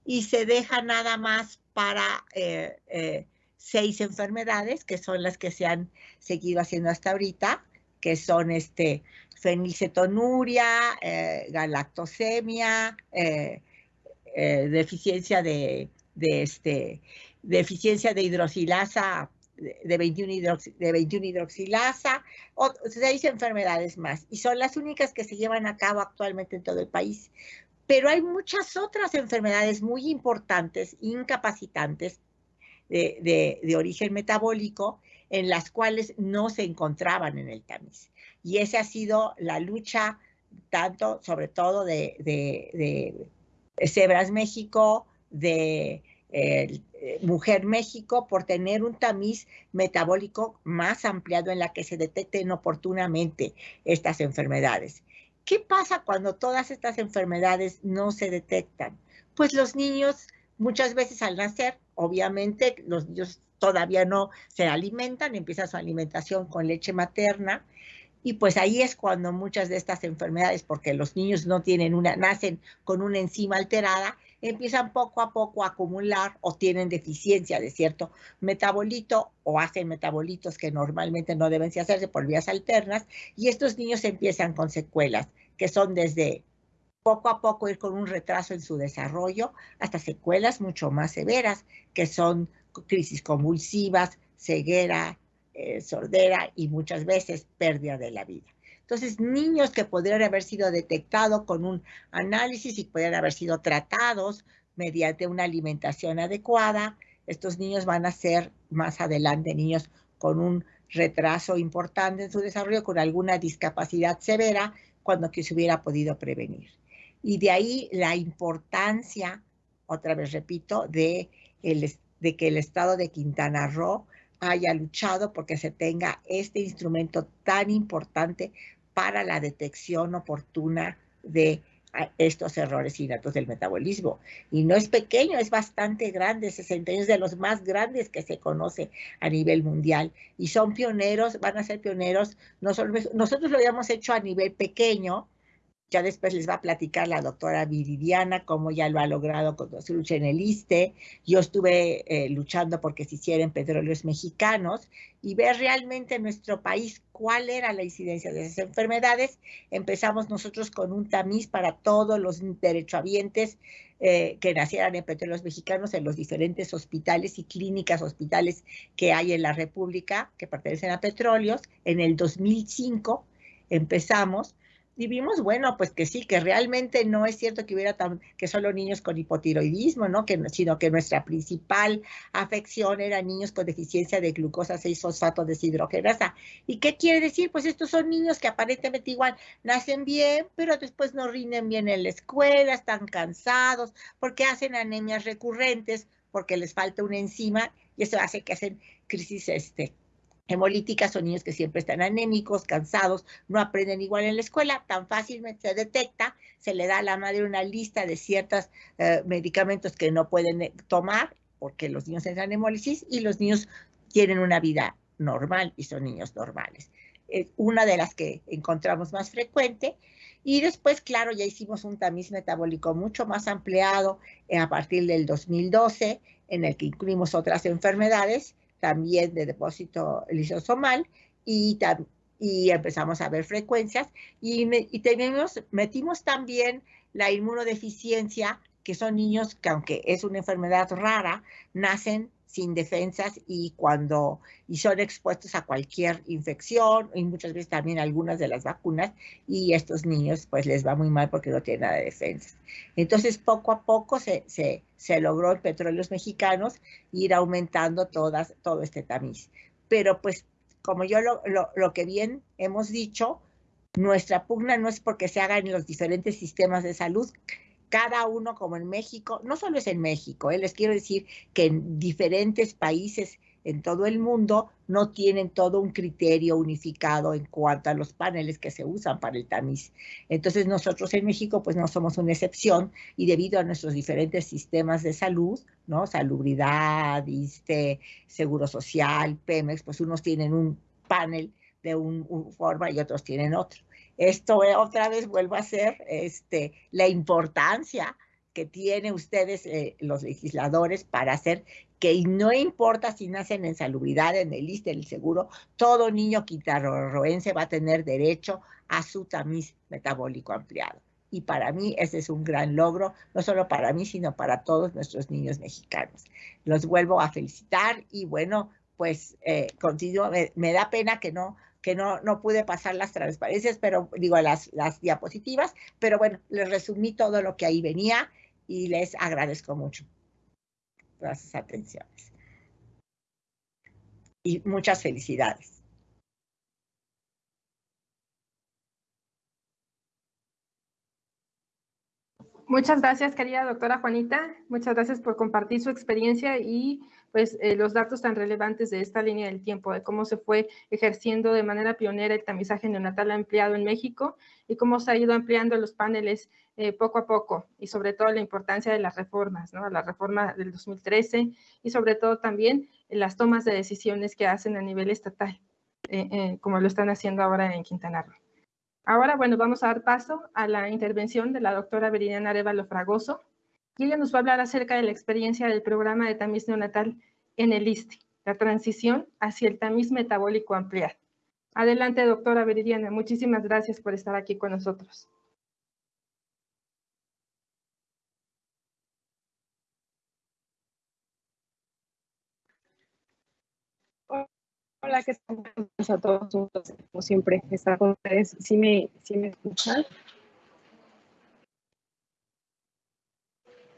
y se deja nada más para eh, eh, seis enfermedades, que son las que se han seguido haciendo hasta ahorita, que son este, fenilcetonuria, eh, galactosemia, eh, eh, deficiencia de, este, deficiencia de hidroxilasa de 21, de 21 hidroxilasa, o seis enfermedades más, y son las únicas que se llevan a cabo actualmente en todo el país. Pero hay muchas otras enfermedades muy importantes, incapacitantes, de, origen metabólico en las cuales no se encontraban en el tamiz. Y esa ha sido la lucha tanto, sobre todo, de, de, Cebras México, de eh, Mujer México, por tener un tamiz metabólico más ampliado en la que se detecten oportunamente estas enfermedades. ¿Qué pasa cuando todas estas enfermedades no se detectan? Pues los niños muchas veces al nacer obviamente los niños todavía no se alimentan, empieza su alimentación con leche materna Y pues ahí es cuando muchas de estas enfermedades, porque los niños no tienen una, nacen con una enzima alterada, empiezan poco a poco a acumular o tienen deficiencia de cierto metabolito o hacen metabolitos que normalmente no deben hacerse por vías alternas y estos niños empiezan con secuelas que son desde poco a poco ir con un retraso en su desarrollo hasta secuelas mucho más severas que son crisis convulsivas, ceguera, eh, sordera y muchas veces pérdida de la vida. Entonces, niños que podrían haber sido detectados con un análisis y podrían haber sido tratados mediante una alimentación adecuada, estos niños van a ser más adelante niños con un retraso importante en su desarrollo, con alguna discapacidad severa, cuando que se hubiera podido prevenir. Y de ahí la importancia, otra vez repito, de, de que el estado de Quintana Roo haya luchado porque se tenga este instrumento tan importante para la detección oportuna de ah, estos errores innatos del metabolismo. Y no es pequeño, es bastante grande, 60 años de los más grandes que se conoce a nivel mundial. Y son pioneros, van a ser pioneros, nosotros lo habíamos hecho a nivel pequeño, ya después les va a platicar la doctora Viridiana cómo ya lo ha logrado con su lucha en el ISTE. Yo estuve eh, luchando porque se hicieran petróleos mexicanos y ver realmente en nuestro país cuál era la incidencia de esas enfermedades. Empezamos nosotros con un tamiz para todos los derechohabientes eh, que nacieran en petróleos mexicanos en los diferentes hospitales y clínicas hospitales que hay en la República que pertenecen a petróleos. En el 2005 empezamos y vimos, bueno, pues que sí, que realmente no es cierto que hubiera tan, que solo niños con hipotiroidismo, ¿no? Que, sino que nuestra principal afección era niños con deficiencia de glucosa 6-fosfato deshidrogenasa. ¿Y qué quiere decir? Pues estos son niños que aparentemente igual nacen bien, pero después no rinden bien en la escuela, están cansados, porque hacen anemias recurrentes, porque les falta una enzima, y eso hace que hacen crisis este, hemolíticas son niños que siempre están anémicos, cansados, no aprenden igual en la escuela, tan fácilmente se detecta, se le da a la madre una lista de ciertos eh, medicamentos que no pueden eh, tomar porque los niños entran en hemólisis y los niños tienen una vida normal y son niños normales. Es una de las que encontramos más frecuente. Y después, claro, ya hicimos un tamiz metabólico mucho más ampliado eh, a partir del 2012, en el que incluimos otras enfermedades también de depósito lisosomal y, y empezamos a ver frecuencias y, y metimos también la inmunodeficiencia, que son niños que aunque es una enfermedad rara, nacen sin defensas y cuando y son expuestos a cualquier infección y muchas veces también algunas de las vacunas y estos niños pues les va muy mal porque no tienen nada de defensas. Entonces poco a poco se, se, se logró en petróleos mexicanos ir aumentando todas, todo este tamiz. Pero pues como yo lo, lo, lo que bien hemos dicho, nuestra pugna no es porque se haga en los diferentes sistemas de salud, cada uno como en México, no solo es en México, eh, les quiero decir que en diferentes países en todo el mundo no tienen todo un criterio unificado en cuanto a los paneles que se usan para el tamiz. Entonces nosotros en México pues no somos una excepción y debido a nuestros diferentes sistemas de salud, ¿no? Salubridad, este, Seguro Social, Pemex, pues unos tienen un panel de un, un forma y otros tienen otro. Esto otra vez vuelvo a ser este, la importancia que tienen ustedes, eh, los legisladores, para hacer que no importa si nacen en salubridad, en el ISTE, en el seguro, todo niño quitarroense va a tener derecho a su tamiz metabólico ampliado. Y para mí ese es un gran logro, no solo para mí, sino para todos nuestros niños mexicanos. Los vuelvo a felicitar y bueno, pues eh, continuo, me da pena que no que no, no pude pasar las transparencias, pero digo las, las diapositivas, pero bueno, les resumí todo lo que ahí venía y les agradezco mucho todas sus atenciones. Y muchas felicidades. Muchas gracias, querida doctora Juanita. Muchas gracias por compartir su experiencia y pues eh, los datos tan relevantes de esta línea del tiempo, de cómo se fue ejerciendo de manera pionera el tamizaje neonatal ampliado en México y cómo se ha ido ampliando los paneles eh, poco a poco y sobre todo la importancia de las reformas, ¿no? la reforma del 2013 y sobre todo también las tomas de decisiones que hacen a nivel estatal. eh, como lo están haciendo ahora en Quintana Roo. Ahora, bueno, vamos a dar paso a la intervención de la doctora Viridiana Arevalo Fragoso, ella nos va a hablar acerca de la experiencia del programa de tamiz neonatal en el ISTE, la transición hacia el tamiz metabólico ampliado. Adelante, doctora Viridiana. Muchísimas gracias por estar aquí con nosotros. Hola, ¿qué tal a todos? Como siempre, estar con ustedes. ¿Sí me, sí me escuchan?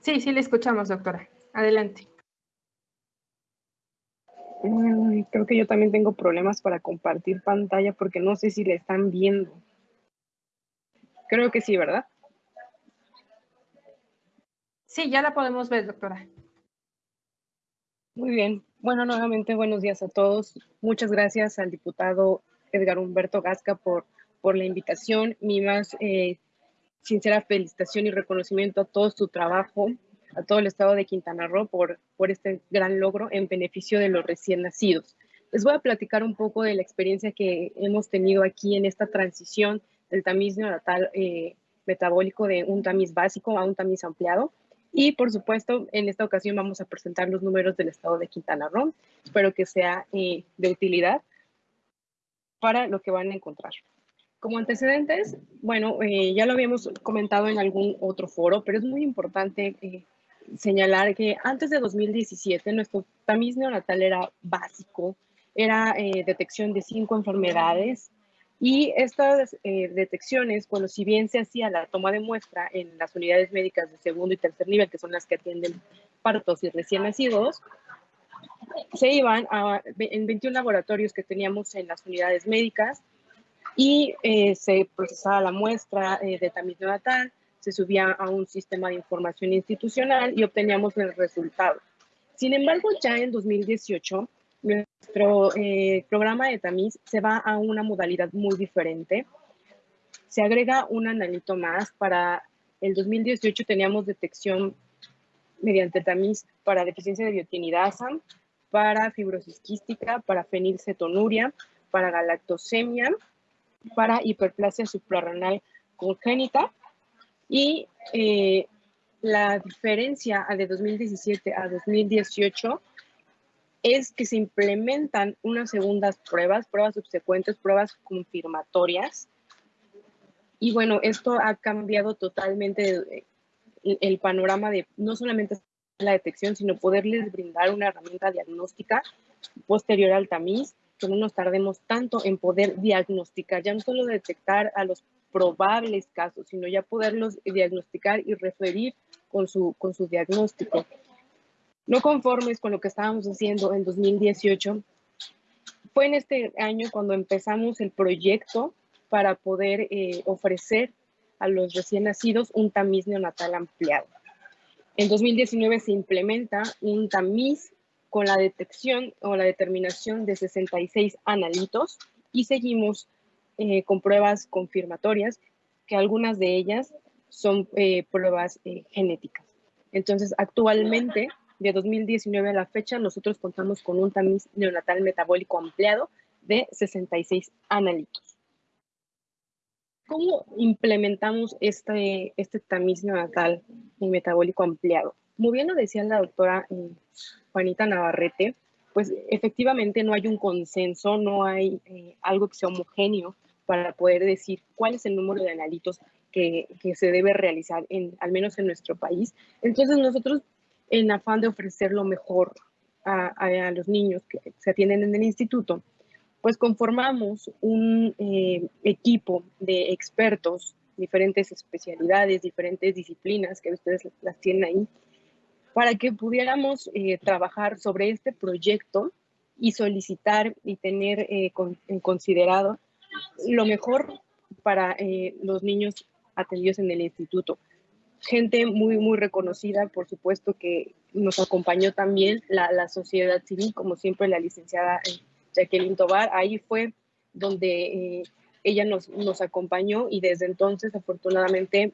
Sí, sí le escuchamos, doctora. Adelante. creo que yo también tengo problemas para compartir pantalla porque no sé si le están viendo. Creo que sí, ¿verdad? Sí, ya la podemos ver, doctora. Muy bien. Bueno, nuevamente buenos días a todos. Muchas gracias al diputado Edgar Humberto Gasca por, por la invitación. Mi más eh, sincera felicitación y reconocimiento a todo su trabajo, a todo el estado de Quintana Roo por, este gran logro en beneficio de los recién nacidos. Les voy a platicar un poco de la experiencia que hemos tenido aquí en esta transición del tamiz neonatal eh, metabólico de un tamiz básico a un tamiz ampliado. Y por supuesto, en esta ocasión vamos a presentar los números del estado de Quintana Roo. Espero que sea eh, de utilidad para lo que van a encontrar. Como antecedentes, bueno, eh, ya lo habíamos comentado en algún otro foro, pero es muy importante eh, señalar que antes de 2017 nuestro tamiz neonatal era básico, era detección de cinco enfermedades, y estas eh, detecciones, bueno, si bien se hacía la toma de muestra en las unidades médicas de segundo y tercer nivel, que son las que atienden partos y recién nacidos, se iban a, en 21 laboratorios que teníamos en las unidades médicas y eh, se procesaba la muestra eh, de tamiz neonatal, se subía a un sistema de información institucional y obteníamos el resultado. Sin embargo, ya en 2018 nuestro eh, programa de tamiz se va a una modalidad muy diferente. Se agrega un analito más. Para el 2018 teníamos detección mediante tamiz para deficiencia de biotinidasa, para fibrosis quística, para fenilcetonuria, para galactosemia, para hiperplasia suprarrenal congénita y eh, la diferencia de 2017 a 2018 es que se implementan unas segundas pruebas, pruebas subsecuentes, pruebas confirmatorias. Y bueno, esto ha cambiado totalmente el, panorama de no solamente la detección, sino poderles brindar una herramienta diagnóstica posterior al tamiz, no nos tardemos tanto en poder diagnosticar, ya no solo detectar a los probables casos, sino ya poderlos diagnosticar y referir con su, con su diagnóstico. No conformes con lo que estábamos haciendo en 2018, fue en este año cuando empezamos el proyecto para poder eh, ofrecer a los recién nacidos un tamiz neonatal ampliado. En 2019 se implementa un tamiz con la detección o la determinación de 66 analitos y seguimos eh, con pruebas confirmatorias, que algunas de ellas son eh, pruebas genéticas. Entonces, actualmente de 2019 a la fecha, nosotros contamos con un tamiz neonatal metabólico ampliado de 66 analitos. ¿Cómo implementamos este, este tamiz neonatal y metabólico ampliado? Muy bien lo decía la doctora eh, Juanita Navarrete, pues efectivamente no hay un consenso, no hay eh, algo que sea homogéneo para poder decir cuál es el número de analitos que, se debe realizar, al menos en nuestro país. Entonces nosotros en afán de ofrecer lo mejor a, los niños que se atienden en el instituto, pues conformamos un eh, equipo de expertos, diferentes especialidades, diferentes disciplinas que ustedes las tienen ahí, para que pudiéramos eh, trabajar sobre este proyecto y solicitar y tener eh, considerado lo mejor para los niños atendidos en el instituto gente muy, muy reconocida, por supuesto que nos acompañó también la, la sociedad civil, como siempre la licenciada eh, Jacqueline Tobar, ahí fue donde eh, ella nos, nos acompañó y desde entonces afortunadamente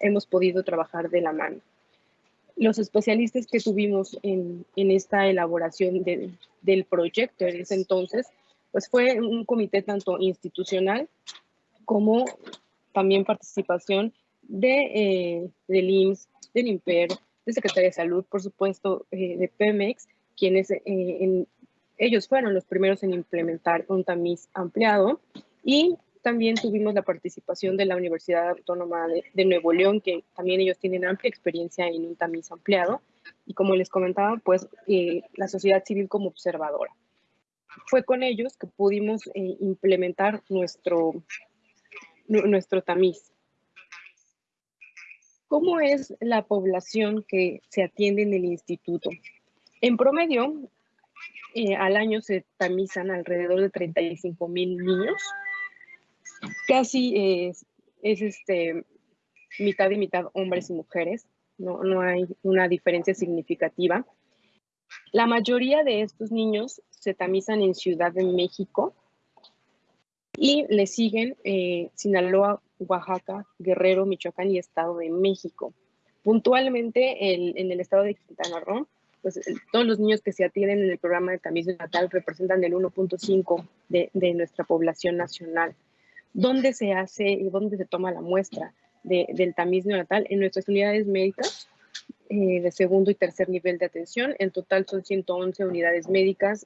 hemos podido trabajar de la mano. Los especialistas que tuvimos en, en esta elaboración del proyecto en ese entonces pues fue un comité tanto institucional como también participación de, eh, del IMSS, del IMPER, de Secretaría de Salud, por supuesto, eh, de Pemex, quienes eh, ellos fueron los primeros en implementar un tamiz ampliado y también tuvimos la participación de la Universidad Autónoma de, Nuevo León, que también ellos tienen amplia experiencia en un tamiz ampliado. Y como les comentaba, pues eh, la sociedad civil como observadora. Fue con ellos que pudimos eh, implementar nuestro, nuestro tamiz. ¿Cómo es la población que se atiende en el instituto? En promedio, eh, al año se tamizan alrededor de 35 mil niños casi es, es este, mitad y mitad hombres y mujeres, no, no hay una diferencia significativa. La mayoría de estos niños se tamizan en Ciudad de México y le siguen eh, Sinaloa, Oaxaca, Guerrero, Michoacán y Estado de México. Puntualmente en el estado de Quintana Roo, pues todos los niños que se atienden en el programa de tamiz natal representan el 1.5 de, de nuestra población nacional dónde se hace y dónde se toma la muestra del tamiz neonatal en nuestras unidades médicas eh, de segundo y tercer nivel de atención. En total son 111 unidades médicas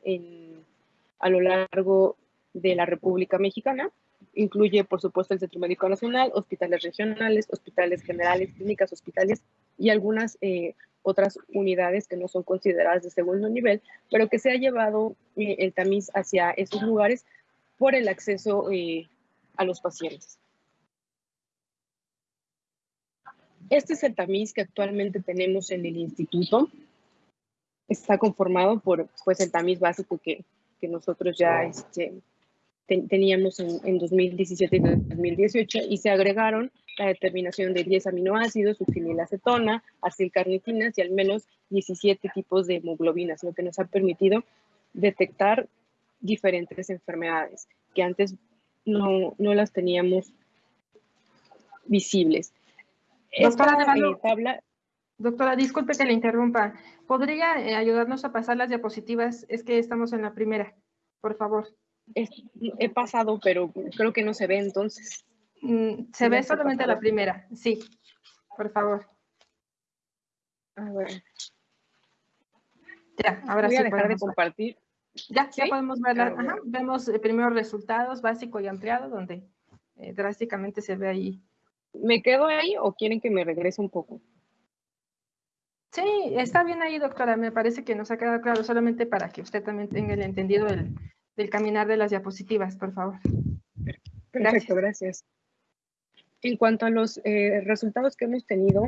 a lo largo de la República Mexicana. Incluye, por supuesto, el Centro Médico Nacional, hospitales regionales, hospitales generales, clínicas, hospitales y algunas eh, otras unidades que no son consideradas de segundo nivel, pero que se ha llevado eh, el tamiz hacia esos lugares por el acceso a los pacientes. Este es el tamiz que actualmente tenemos en el instituto. Está conformado por pues, el tamiz básico que, que nosotros ya este, teníamos en, en, 2017 y 2018 y se agregaron la determinación de 10 aminoácidos, succinilacetona, acilcarnitinas y al menos 17 tipos de hemoglobinas, lo que nos ha permitido detectar diferentes enfermedades que antes no, no las teníamos visibles. Doctora, eh, doctora, disculpe que le interrumpa. ¿Podría eh, ayudarnos a pasar las diapositivas? Es que estamos en la primera, por favor. he pasado, pero creo que no se ve entonces. Mm, se ve solamente la primera, sí, por favor. A ver. Ya, ahora Voy sí a dejar de compartir. Ya, ya podemos ver, vemos eh, primeros resultados básico y ampliado, donde eh, drásticamente se ve ahí. ¿Me quedo ahí o quieren que me regrese un poco? Sí, está bien ahí, doctora. Me parece que nos ha quedado claro, solamente para que usted también tenga el entendido del, caminar de las diapositivas, por favor. Perfecto, gracias. En cuanto a los eh, resultados que hemos tenido,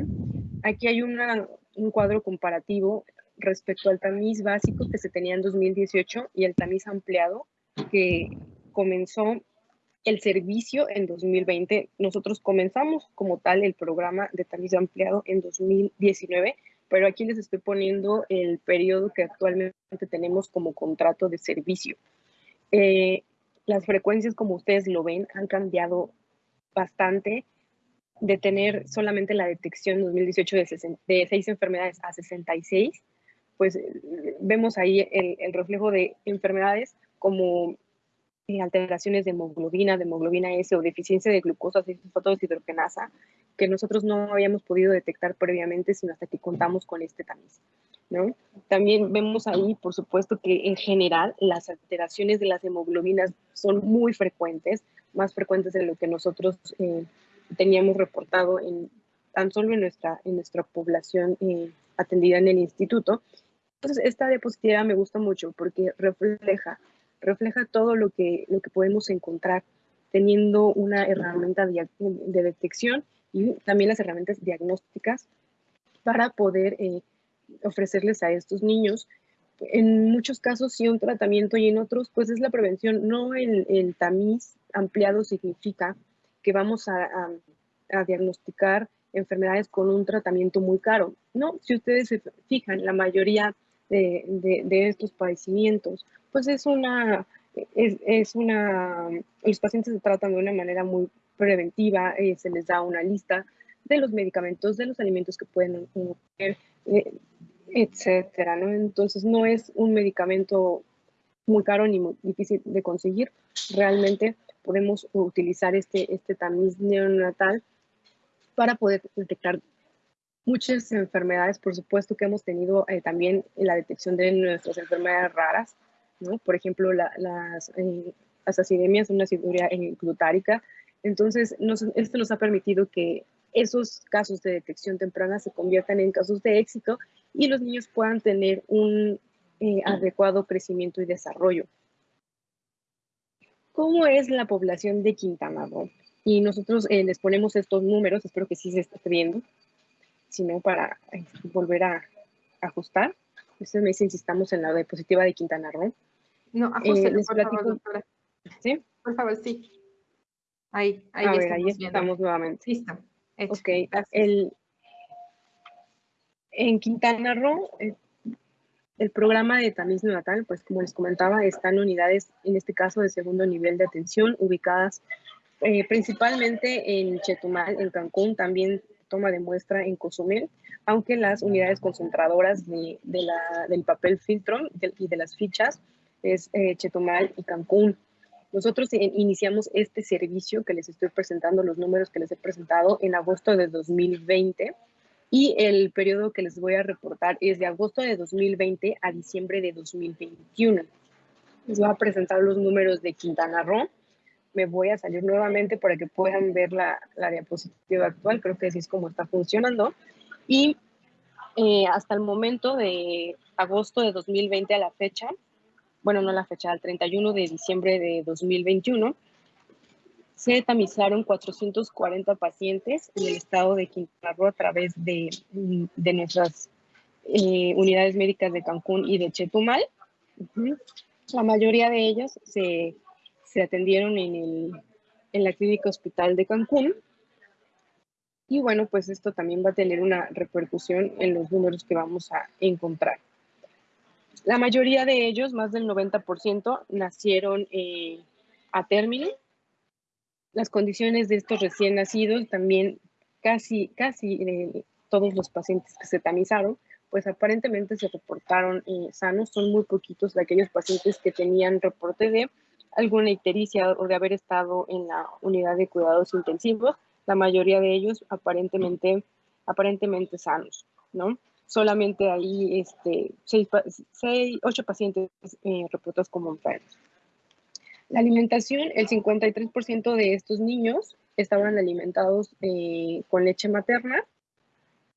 aquí hay una, un cuadro comparativo respecto al tamiz básico que se tenía en 2018 y el tamiz ampliado que comenzó el servicio en 2020. Nosotros comenzamos como tal el programa de tamiz ampliado en 2019, pero aquí les estoy poniendo el periodo que actualmente tenemos como contrato de servicio. Eh, las frecuencias, como ustedes lo ven, han cambiado bastante de tener solamente la detección en 2018 de, de seis enfermedades a 66 pues vemos ahí el, reflejo de enfermedades como eh, alteraciones de hemoglobina, de hemoglobina S o deficiencia de glucosa, fosfato hidrogenasa, que nosotros no habíamos podido detectar previamente, sino hasta que contamos con este tamiz. ¿no? También vemos ahí, por supuesto, que en general las alteraciones de las hemoglobinas son muy frecuentes, más frecuentes de lo que nosotros eh, teníamos reportado en, tan solo en nuestra, en nuestra población eh, atendida en el instituto. Entonces, esta diapositiva me gusta mucho porque refleja, refleja todo lo que, lo que podemos encontrar teniendo una herramienta de, detección y también las herramientas diagnósticas para poder eh, ofrecerles a estos niños. En muchos casos sí un tratamiento y en otros pues es la prevención. No el, tamiz ampliado significa que vamos a, a diagnosticar enfermedades con un tratamiento muy caro. No, si ustedes se fijan, la mayoría de, estos padecimientos, pues es una, es, una, los pacientes se tratan de una manera muy preventiva, eh, se les da una lista de los medicamentos, de los alimentos que pueden comer, eh, etcétera, ¿no? Entonces no es un medicamento muy caro ni muy difícil de conseguir. Realmente podemos utilizar este, este tamiz neonatal para poder detectar muchas enfermedades, por supuesto que hemos tenido eh, también la detección de nuestras enfermedades raras, ¿no? Por ejemplo, las, eh, las acidemias, una aciduria eh, glutárica. Entonces, esto nos ha permitido que esos casos de detección temprana se conviertan en casos de éxito y los niños puedan tener un adecuado crecimiento y desarrollo. ¿Cómo es la población de Quintana Roo? Y nosotros les ponemos estos números, espero que sí se esté viendo sino para este, volver a ajustar. Ustedes me dicen si estamos en la diapositiva de Quintana Roo. No, eh, por favor, doctora. ¿Sí? Por favor, sí. Ahí, ahí, a ver, ahí estamos nuevamente. Listo. Ok, el, en Quintana Roo, el, el, programa de tamiz neonatal, pues como les comentaba, están unidades, en este caso de segundo nivel de atención, ubicadas eh, principalmente en Chetumal, en Cancún, también toma de muestra en Cozumel, aunque las unidades concentradoras de, la, del papel filtro y de las fichas es eh, Chetumal y Cancún. Nosotros iniciamos este servicio que les estoy presentando, los números que les he presentado en agosto de 2020 y el periodo que les voy a reportar es de agosto de 2020 a diciembre de 2021. Les voy a presentar los números de Quintana Roo, me voy a salir nuevamente para que puedan ver la, la diapositiva actual. Creo que así es como está funcionando. Y eh, hasta el momento de agosto de 2020 a la fecha, bueno, no la fecha, al 31 de diciembre de 2021, se tamizaron 440 pacientes en el estado de Quintana Roo a través de, de nuestras eh, unidades médicas de Cancún y de Chetumal. La mayoría de ellos se se atendieron en, el, en la clínica hospital de Cancún. Y bueno, pues esto también va a tener una repercusión en los números que vamos a encontrar. La mayoría de ellos, más del 90%, nacieron eh, a término. Las condiciones de estos recién nacidos, también casi, casi eh, todos los pacientes que se tamizaron, pues aparentemente se reportaron eh, sanos. Son muy poquitos de aquellos pacientes que tenían reporte de alguna ictericia o de haber estado en la unidad de cuidados intensivos, la mayoría de ellos aparentemente, aparentemente sanos, ¿no? Solamente ahí este, seis, seis, ocho pacientes eh, reportados como enfermos. La alimentación, el 53% de estos niños estaban alimentados eh, con leche materna,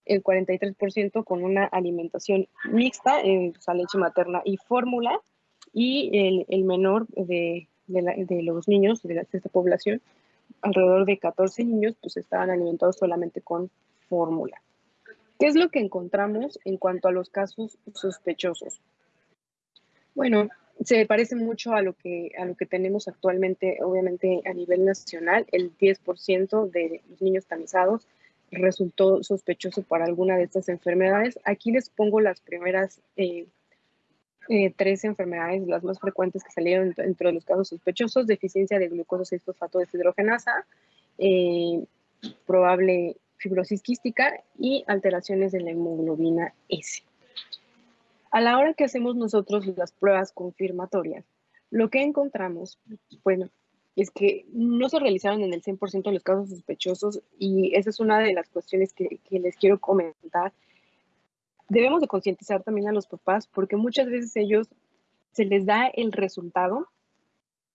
el 43% con una alimentación mixta, eh, o sea, leche materna y fórmula, y el, el menor de, de, de, los niños de, esta población, alrededor de 14 niños, pues estaban alimentados solamente con fórmula. ¿Qué es lo que encontramos en cuanto a los casos sospechosos? Bueno, se parece mucho a lo que, a lo que tenemos actualmente, obviamente a nivel nacional. El 10% de los niños tamizados resultó sospechoso para alguna de estas enfermedades. Aquí les pongo las primeras eh, eh, tres enfermedades, las más frecuentes que salieron dentro de los casos sospechosos, deficiencia de glucosa 6-fosfato deshidrogenasa, eh, probable fibrosis quística y alteraciones de la hemoglobina S. A la hora que hacemos nosotros las pruebas confirmatorias, lo que encontramos, bueno, es que no se realizaron en el 100% de los casos sospechosos y esa es una de las cuestiones que les quiero comentar debemos de concientizar también a los papás porque muchas veces ellos se les da el resultado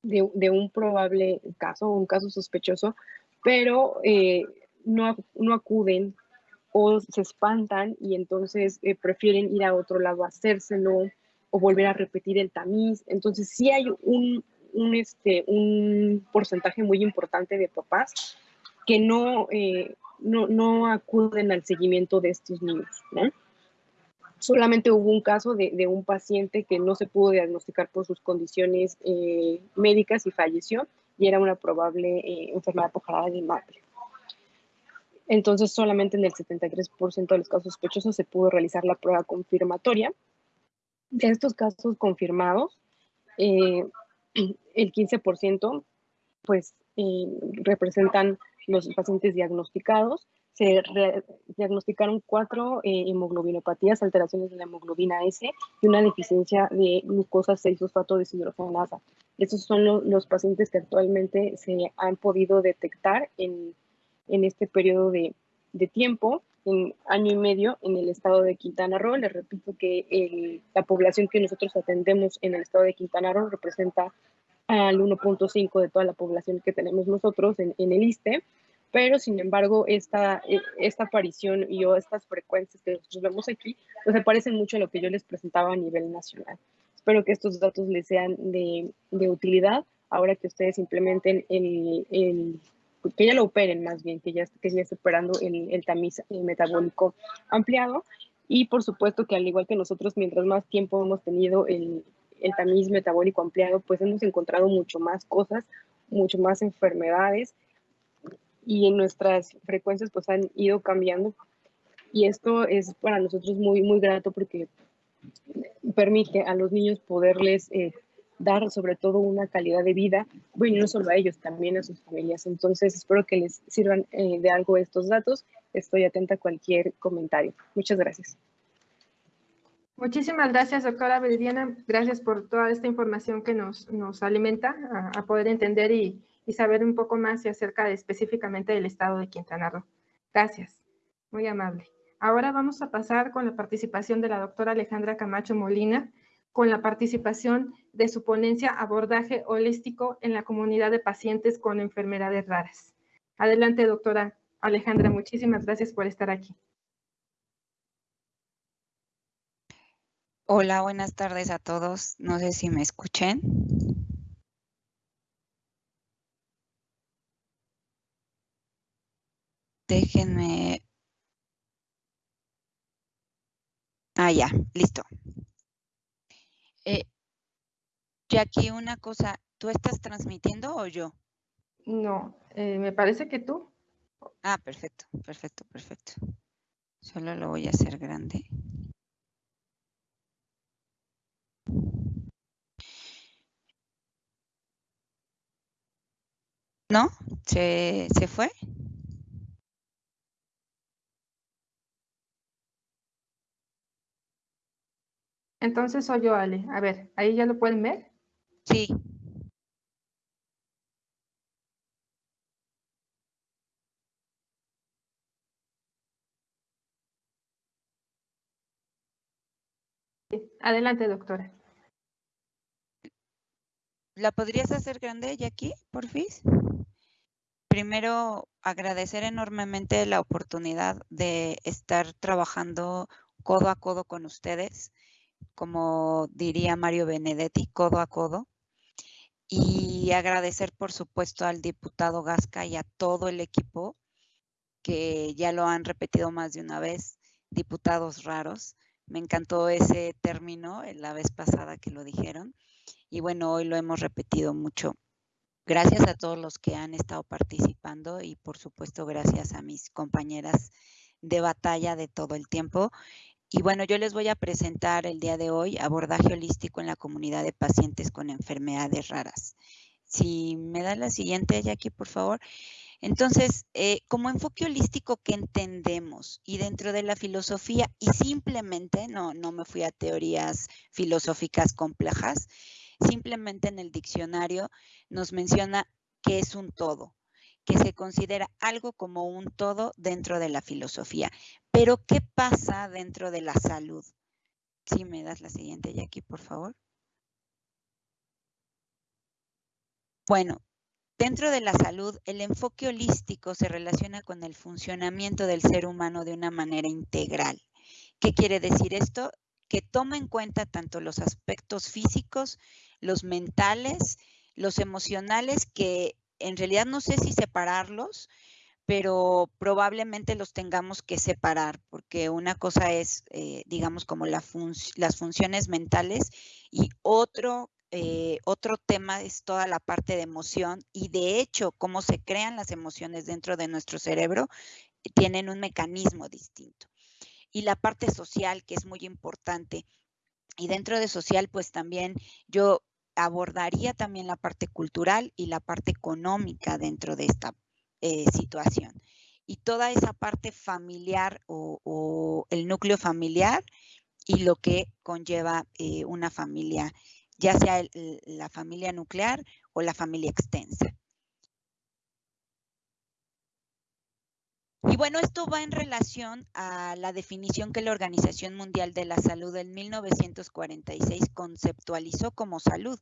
de, un probable caso un caso sospechoso, pero eh, no, no, acuden o se espantan y entonces eh, prefieren ir a otro lado a hacérselo o volver a repetir el tamiz. Entonces sí hay un, un, este, un porcentaje muy importante de papás que no, eh, no, no acuden al seguimiento de estos niños, ¿no? Solamente hubo un caso de, un paciente que no se pudo diagnosticar por sus condiciones eh, médicas y falleció y era una probable eh, enfermedad por de madre. Entonces, solamente en el 73% de los casos sospechosos se pudo realizar la prueba confirmatoria. De estos casos confirmados, eh, el 15% pues representan los pacientes diagnosticados se diagnosticaron cuatro eh, hemoglobinopatías, alteraciones de la hemoglobina S y una deficiencia de glucosa 6-fosfato deshidrogenasa. Esos son los pacientes que actualmente se han podido detectar en, en este periodo de, de, tiempo, en año y medio, en el estado de Quintana Roo. Les repito que la población que nosotros atendemos en el estado de Quintana Roo representa al 1.5 de toda la población que tenemos nosotros en, en el ISTE pero sin embargo esta, e, esta aparición y o estas frecuencias que nosotros vemos aquí, pues se parecen mucho a lo que yo les presentaba a nivel nacional. Espero que estos datos les sean de, de utilidad ahora que ustedes implementen el, el, que ya lo operen más bien, que ya, que ya esté operando el, el tamiz metabólico ampliado y por supuesto que al igual que nosotros, mientras más tiempo hemos tenido el, el tamiz metabólico ampliado, pues hemos encontrado mucho más cosas, mucho más enfermedades y en nuestras frecuencias pues han ido cambiando y esto es para nosotros muy, muy grato porque permite a los niños poderles eh, dar sobre todo una calidad de vida, bueno, no solo a ellos, también a sus familias. Entonces, espero que les sirvan eh, de algo estos datos. Estoy atenta a cualquier comentario. Muchas gracias. Muchísimas gracias, doctora Viridiana. Gracias por toda esta información que nos, nos alimenta a, a poder entender y, y saber un poco más acerca específicamente del estado de Quintana Roo. Gracias, muy amable. Ahora vamos a pasar con la participación de la doctora Alejandra Camacho Molina, con la participación de su ponencia Abordaje Holístico en la Comunidad de Pacientes con Enfermedades Raras. Adelante, doctora Alejandra, muchísimas gracias por estar aquí. Hola, buenas tardes a todos. No sé si me escuchen. Déjenme. Ah, ya, listo. Eh, Jackie, una cosa, ¿tú estás transmitiendo o yo? No, eh, me parece que tú. Ah, perfecto, perfecto, perfecto. Solo lo voy a hacer grande. ¿No? ¿Se, se fue? Entonces soy yo, Ale. A ver, ¿ahí ya lo pueden ver? Sí. Adelante, doctora. ¿La podrías hacer grande, Jackie, porfis? Primero, agradecer enormemente la oportunidad de estar trabajando codo a codo con ustedes como diría Mario Benedetti, codo a codo. Y agradecer, por supuesto, al diputado Gasca y a todo el equipo, que ya lo han repetido más de una vez, diputados raros. Me encantó ese término la vez pasada que lo dijeron. Y bueno, hoy lo hemos repetido mucho. Gracias a todos los que han estado participando y por supuesto gracias a mis compañeras de batalla de todo el tiempo y bueno, yo les voy a presentar el día de hoy abordaje holístico en la comunidad de pacientes con enfermedades raras. Si me da la siguiente, Jackie, por favor. Entonces, eh, como enfoque holístico, ¿qué entendemos? Y dentro de la filosofía, y simplemente, no, no me fui a teorías filosóficas complejas, simplemente en el diccionario nos menciona que es un todo que se considera algo como un todo dentro de la filosofía. Pero, ¿qué pasa dentro de la salud? Si me das la siguiente, Jackie, por favor. Bueno, dentro de la salud, el enfoque holístico se relaciona con el funcionamiento del ser humano de una manera integral. ¿Qué quiere decir esto? Que toma en cuenta tanto los aspectos físicos, los mentales, los emocionales que en realidad no sé si separarlos, pero probablemente los tengamos que separar, porque una cosa es, eh, digamos, como las funciones mentales y otro, eh, otro tema es toda la parte de emoción y de hecho, cómo se crean las emociones dentro de nuestro cerebro, tienen un mecanismo distinto. Y la parte social, que es muy importante. Y dentro de social, pues también yo abordaría también la parte cultural y la parte económica dentro de esta eh, situación. y toda esa parte familiar o, el núcleo familiar y lo que conlleva eh, una familia, ya sea la familia nuclear o la familia extensa. Y bueno, esto va en relación a la definición que la Organización Mundial de la Salud en 1946 conceptualizó como salud,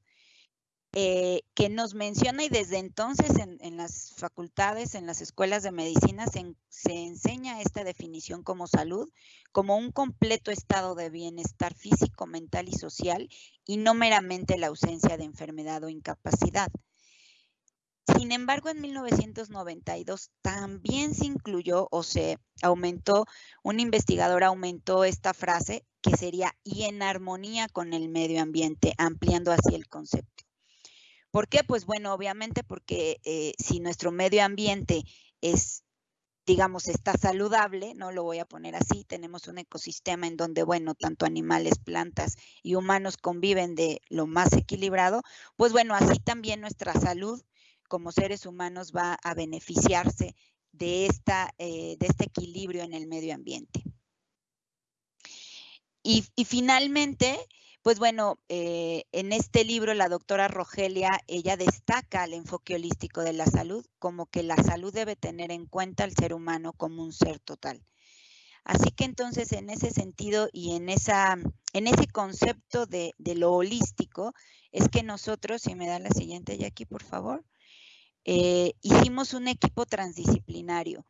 eh, que nos menciona y desde entonces en, las facultades, en las escuelas de medicina, se, se, enseña esta definición como salud, como un completo estado de bienestar físico, mental y social, y no meramente la ausencia de enfermedad o incapacidad. Sin embargo, en 1992 también se incluyó o se aumentó, un investigador aumentó esta frase que sería y en armonía con el medio ambiente, ampliando así el concepto. ¿Por qué? Pues bueno, obviamente porque eh, si nuestro medio ambiente es, digamos, está saludable, no lo voy a poner así, tenemos un ecosistema en donde, bueno, tanto animales, plantas y humanos conviven de lo más equilibrado, pues bueno, así también nuestra salud como seres humanos va a beneficiarse de, esta, eh, de este equilibrio en el medio ambiente. Y, finalmente, pues bueno, eh, en este libro la doctora Rogelia, ella destaca el enfoque holístico de la salud como que la salud debe tener en cuenta al ser humano como un ser total. Así que entonces en ese sentido y en, esa, en ese concepto de, de lo holístico es que nosotros, si me da la siguiente aquí por favor, eh, hicimos un equipo transdisciplinario,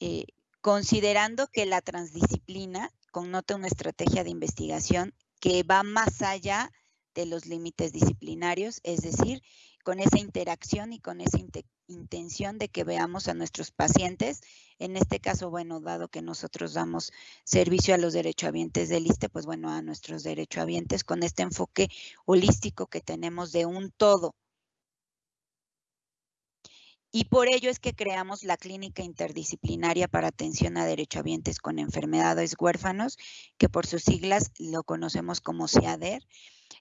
eh, considerando que la transdisciplina connota una estrategia de investigación que va más allá de los límites disciplinarios, es decir, con esa interacción y con esa intención de que veamos a nuestros pacientes, en este caso, bueno, dado que nosotros damos servicio a los derechohabientes del ISTE, pues bueno, a nuestros derechohabientes con este enfoque holístico que tenemos de un todo, y por ello es que creamos la Clínica Interdisciplinaria para Atención a Derechohabientes con Enfermedades Huérfanos, que por sus siglas lo conocemos como CIADER.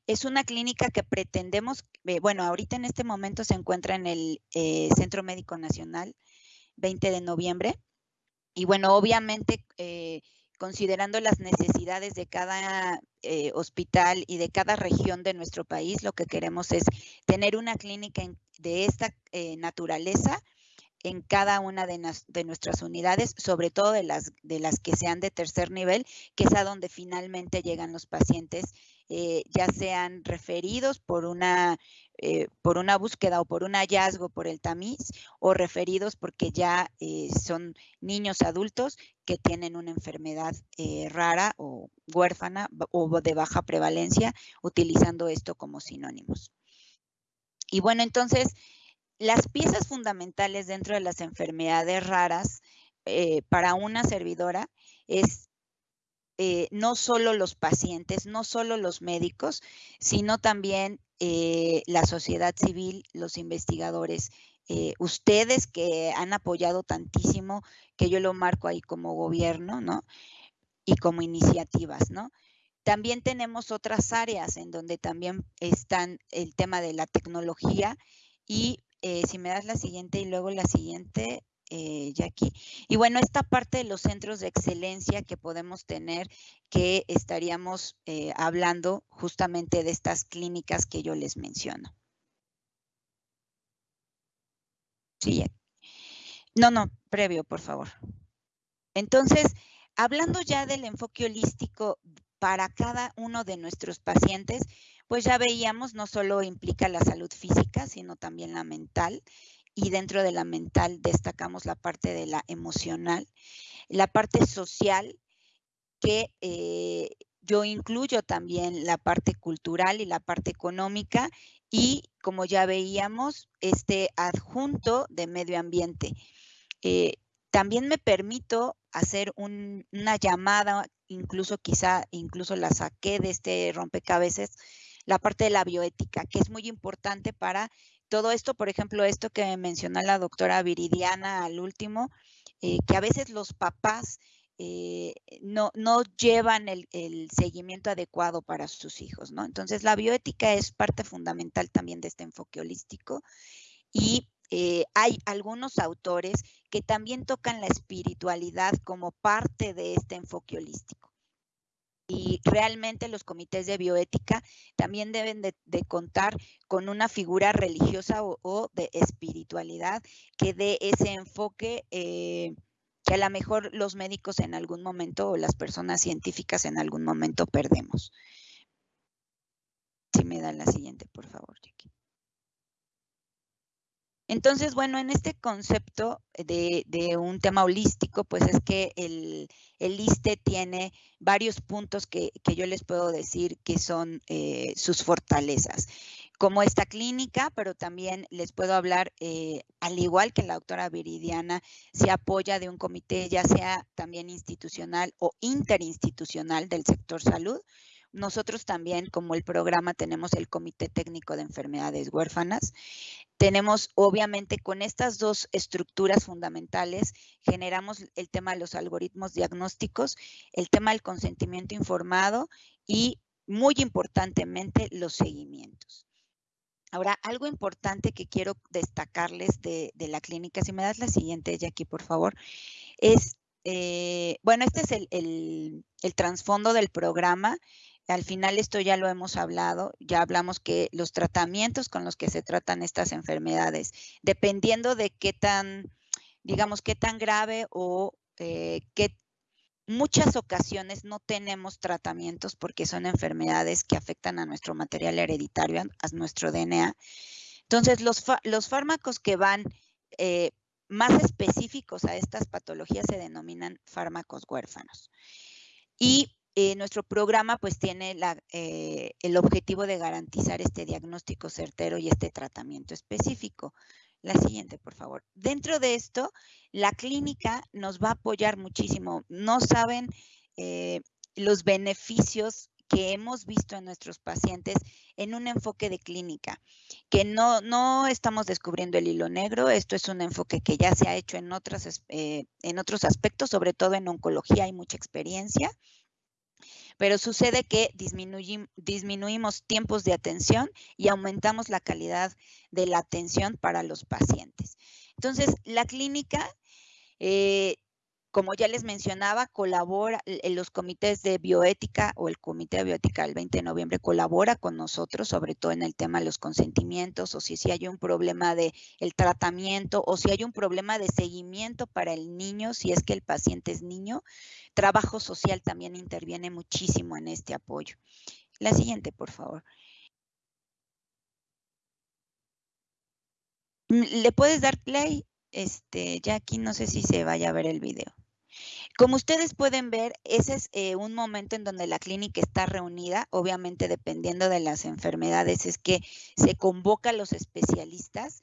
Es una clínica que pretendemos, eh, bueno, ahorita en este momento se encuentra en el eh, Centro Médico Nacional, 20 de noviembre. Y bueno, obviamente, eh, considerando las necesidades de cada hospital y de cada región de nuestro país, lo que queremos es tener una clínica de esta eh, naturaleza en cada una de, nuestras unidades, sobre todo de las, de las que sean de tercer nivel, que es a donde finalmente llegan los pacientes, eh, ya sean referidos por una, eh, por una búsqueda o por un hallazgo por el tamiz, o referidos porque ya son niños adultos que tienen una enfermedad rara o huérfana o de baja prevalencia, utilizando esto como sinónimos. Y bueno, entonces, las piezas fundamentales dentro de las enfermedades raras eh, para una servidora es eh, no solo los pacientes, no solo los médicos, sino también eh, la sociedad civil, los investigadores, ustedes que han apoyado tantísimo, que yo lo marco ahí como gobierno, ¿no? Y como iniciativas, ¿no? También tenemos otras áreas en donde también están el tema de la tecnología y eh, si me das la siguiente y luego la siguiente, eh, Jackie. Y bueno, esta parte de los centros de excelencia que podemos tener, que estaríamos eh, hablando justamente de estas clínicas que yo les menciono. Sí, no, no, previo, por favor. Entonces, hablando ya del enfoque holístico para cada uno de nuestros pacientes, pues ya veíamos, no solo implica la salud física, sino también la mental. Y dentro de la mental destacamos la parte de la emocional, la parte social, que eh, yo incluyo también la parte cultural y la parte económica y como ya veíamos, este adjunto de medio ambiente. Eh, también me permito hacer una llamada, incluso quizá, incluso la saqué de este rompecabezas, la parte de la bioética, que es muy importante para todo esto, por ejemplo, esto que mencionó la doctora Viridiana al último, eh, que a veces los papás eh, no, no, llevan el, seguimiento adecuado para sus hijos, ¿no? Entonces, la bioética es parte fundamental también de este enfoque holístico y eh, hay algunos autores que también tocan la espiritualidad como parte de este enfoque holístico. Y realmente los comités de bioética también deben de, contar con una figura religiosa o, de espiritualidad que dé ese enfoque eh, que a lo mejor los médicos en algún momento o las personas científicas en algún momento perdemos. Si me dan la siguiente, por favor, Jackie. Entonces, bueno, en este concepto de, un tema holístico, pues es que el, el ISTE tiene varios puntos que, yo les puedo decir que son eh, sus fortalezas, como esta clínica, pero también les puedo hablar, eh, al igual que la doctora Viridiana, se apoya de un comité, ya sea también institucional o interinstitucional del sector salud, nosotros también, como el programa, tenemos el Comité Técnico de Enfermedades Huérfanas. Tenemos, obviamente, con estas dos estructuras fundamentales, generamos el tema de los algoritmos diagnósticos, el tema del consentimiento informado y, muy importantemente, los seguimientos. Ahora, algo importante que quiero destacarles de, la clínica, si me das la siguiente, Jackie, por favor, es, eh, bueno, este es el, el trasfondo del programa. Al final esto ya lo hemos hablado, ya hablamos que los tratamientos con los que se tratan estas enfermedades, dependiendo de qué tan, digamos, qué tan grave o eh, qué muchas ocasiones no tenemos tratamientos porque son enfermedades que afectan a nuestro material hereditario, a nuestro DNA. Entonces, los, los fármacos que van eh, más específicos a estas patologías se denominan fármacos huérfanos. Y eh, nuestro programa pues tiene eh, el objetivo de garantizar este diagnóstico certero y este tratamiento específico. La siguiente, por favor. Dentro de esto, la clínica nos va a apoyar muchísimo. No saben eh, los beneficios que hemos visto en nuestros pacientes en un enfoque de clínica, que no, no estamos descubriendo el hilo negro, esto es un enfoque que ya se ha hecho en, otras, en otros aspectos, sobre todo en oncología hay mucha experiencia, pero sucede que disminuimos tiempos de atención y aumentamos la calidad de la atención para los pacientes. Entonces, la clínica eh, como ya les mencionaba, colabora, en los comités de bioética o el comité de bioética del 20 de noviembre colabora con nosotros, sobre todo en el tema de los consentimientos o si, si hay un problema de el tratamiento o si hay un problema de seguimiento para el niño, si es que el paciente es niño. Trabajo social también interviene muchísimo en este apoyo. La siguiente, por favor. ¿Le puedes dar play? Este, ya aquí no sé si se vaya a ver el video. Como ustedes pueden ver, ese es eh, un momento en donde la clínica está reunida, obviamente dependiendo de las enfermedades, es que se convoca a los especialistas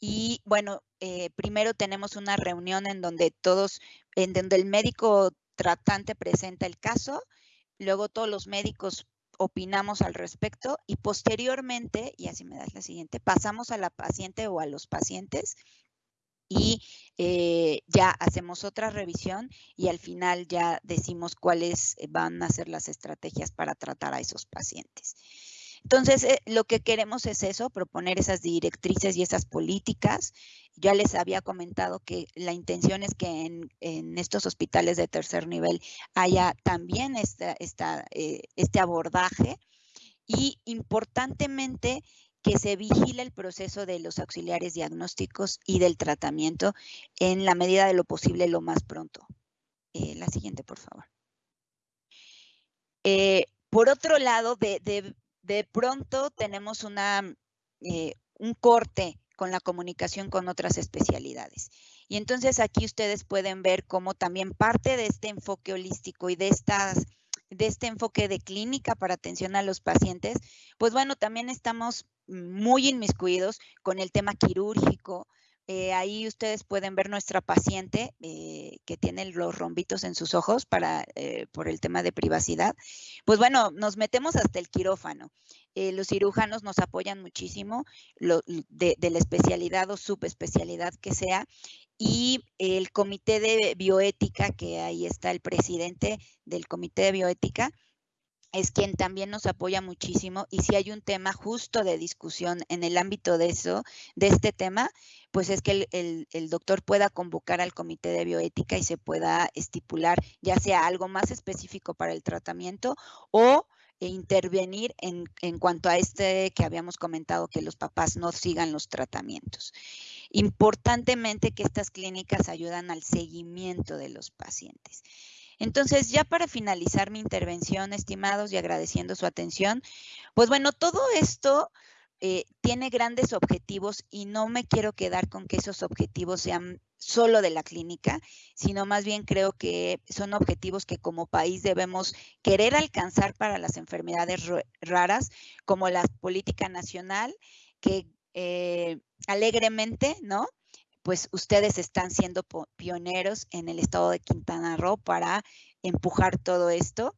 y bueno, eh, primero tenemos una reunión en donde todos, en donde el médico tratante presenta el caso, luego todos los médicos opinamos al respecto y posteriormente, y así me das la siguiente, pasamos a la paciente o a los pacientes y eh, ya hacemos otra revisión y al final ya decimos cuáles eh, van a ser las estrategias para tratar a esos pacientes. Entonces, eh, lo que queremos es eso, proponer esas directrices y esas políticas. Ya les había comentado que la intención es que en, estos hospitales de tercer nivel haya también esta, este abordaje y importantemente que se vigile el proceso de los auxiliares diagnósticos y del tratamiento en la medida de lo posible lo más pronto. Eh, la siguiente, por favor. Eh, por otro lado, de, pronto tenemos una, eh, un corte con la comunicación con otras especialidades. Y entonces aquí ustedes pueden ver cómo también parte de este enfoque holístico y de estas de este enfoque de clínica para atención a los pacientes, pues bueno, también estamos muy inmiscuidos con el tema quirúrgico. Eh, ahí ustedes pueden ver nuestra paciente eh, que tiene los rombitos en sus ojos para, eh, por el tema de privacidad. Pues bueno, nos metemos hasta el quirófano. los cirujanos nos apoyan muchísimo de, de, la especialidad o subespecialidad que sea. Y el comité de bioética, que ahí está el presidente del comité de bioética, es quien también nos apoya muchísimo y si hay un tema justo de discusión en el ámbito de eso, de este tema, pues es que el, doctor pueda convocar al comité de bioética y se pueda estipular ya sea algo más específico para el tratamiento o intervenir en, en cuanto a este que habíamos comentado, que los papás no sigan los tratamientos. Importantemente que estas clínicas ayudan al seguimiento de los pacientes. Entonces, ya para finalizar mi intervención, estimados, y agradeciendo su atención, pues bueno, todo esto eh, tiene grandes objetivos y no me quiero quedar con que esos objetivos sean solo de la clínica, sino más bien creo que son objetivos que como país debemos querer alcanzar para las enfermedades raras, como la política nacional, que eh, alegremente, ¿no? Pues ustedes están siendo pioneros en el estado de Quintana Roo para empujar todo esto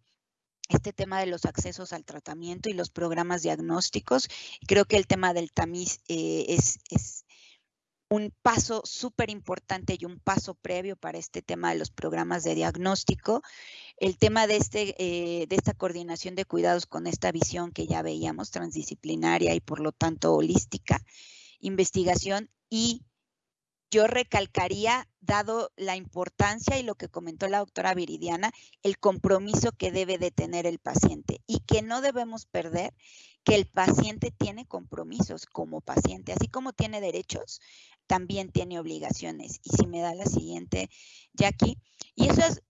este tema de los accesos al tratamiento y los programas diagnósticos. Creo que el tema del tamiz eh, es, es, un paso súper importante y un paso previo para este tema de los programas de diagnóstico. El tema de, este, eh, de esta coordinación de cuidados con esta visión que ya veíamos, transdisciplinaria y por lo tanto holística, investigación y yo recalcaría, dado la importancia y lo que comentó la doctora Viridiana, el compromiso que debe de tener el paciente y que no debemos perder que el paciente tiene compromisos como paciente, así como tiene derechos, también tiene obligaciones. Y si me da la siguiente, Jackie, y esas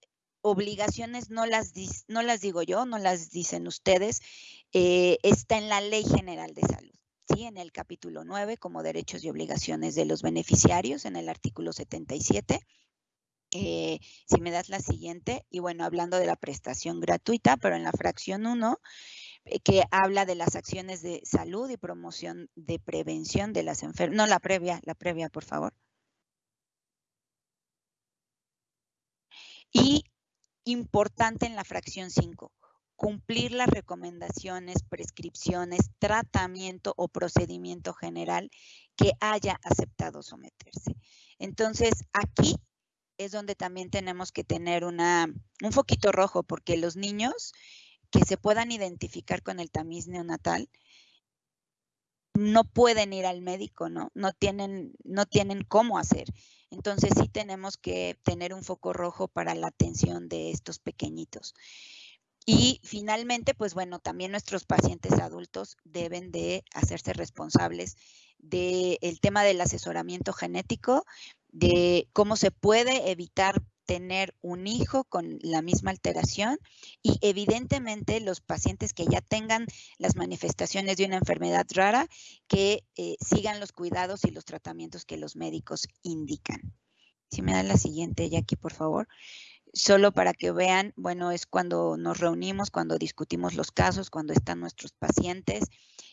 obligaciones no las, no las digo yo, no las dicen ustedes, eh, está en la Ley General de Salud en el capítulo 9 como derechos y obligaciones de los beneficiarios en el artículo 77. Eh, si me das la siguiente, y bueno, hablando de la prestación gratuita, pero en la fracción 1, eh, que habla de las acciones de salud y promoción de prevención de las enfermedades. No, la previa, la previa, por favor. Y importante en la fracción 5, cumplir las recomendaciones, prescripciones, tratamiento o procedimiento general que haya aceptado someterse. Entonces, aquí es donde también tenemos que tener una, un foquito rojo, porque los niños que se puedan identificar con el tamiz neonatal no pueden ir al médico, ¿no? No tienen, no tienen cómo hacer. Entonces sí tenemos que tener un foco rojo para la atención de estos pequeñitos. Y finalmente, pues bueno, también nuestros pacientes adultos deben de hacerse responsables del tema del asesoramiento genético, de cómo se puede evitar tener un hijo con la misma alteración y evidentemente los pacientes que ya tengan las manifestaciones de una enfermedad rara que eh, sigan los cuidados y los tratamientos que los médicos indican. Si me da la siguiente, Jackie, por favor solo para que vean, bueno, es cuando nos reunimos, cuando discutimos los casos, cuando están nuestros pacientes.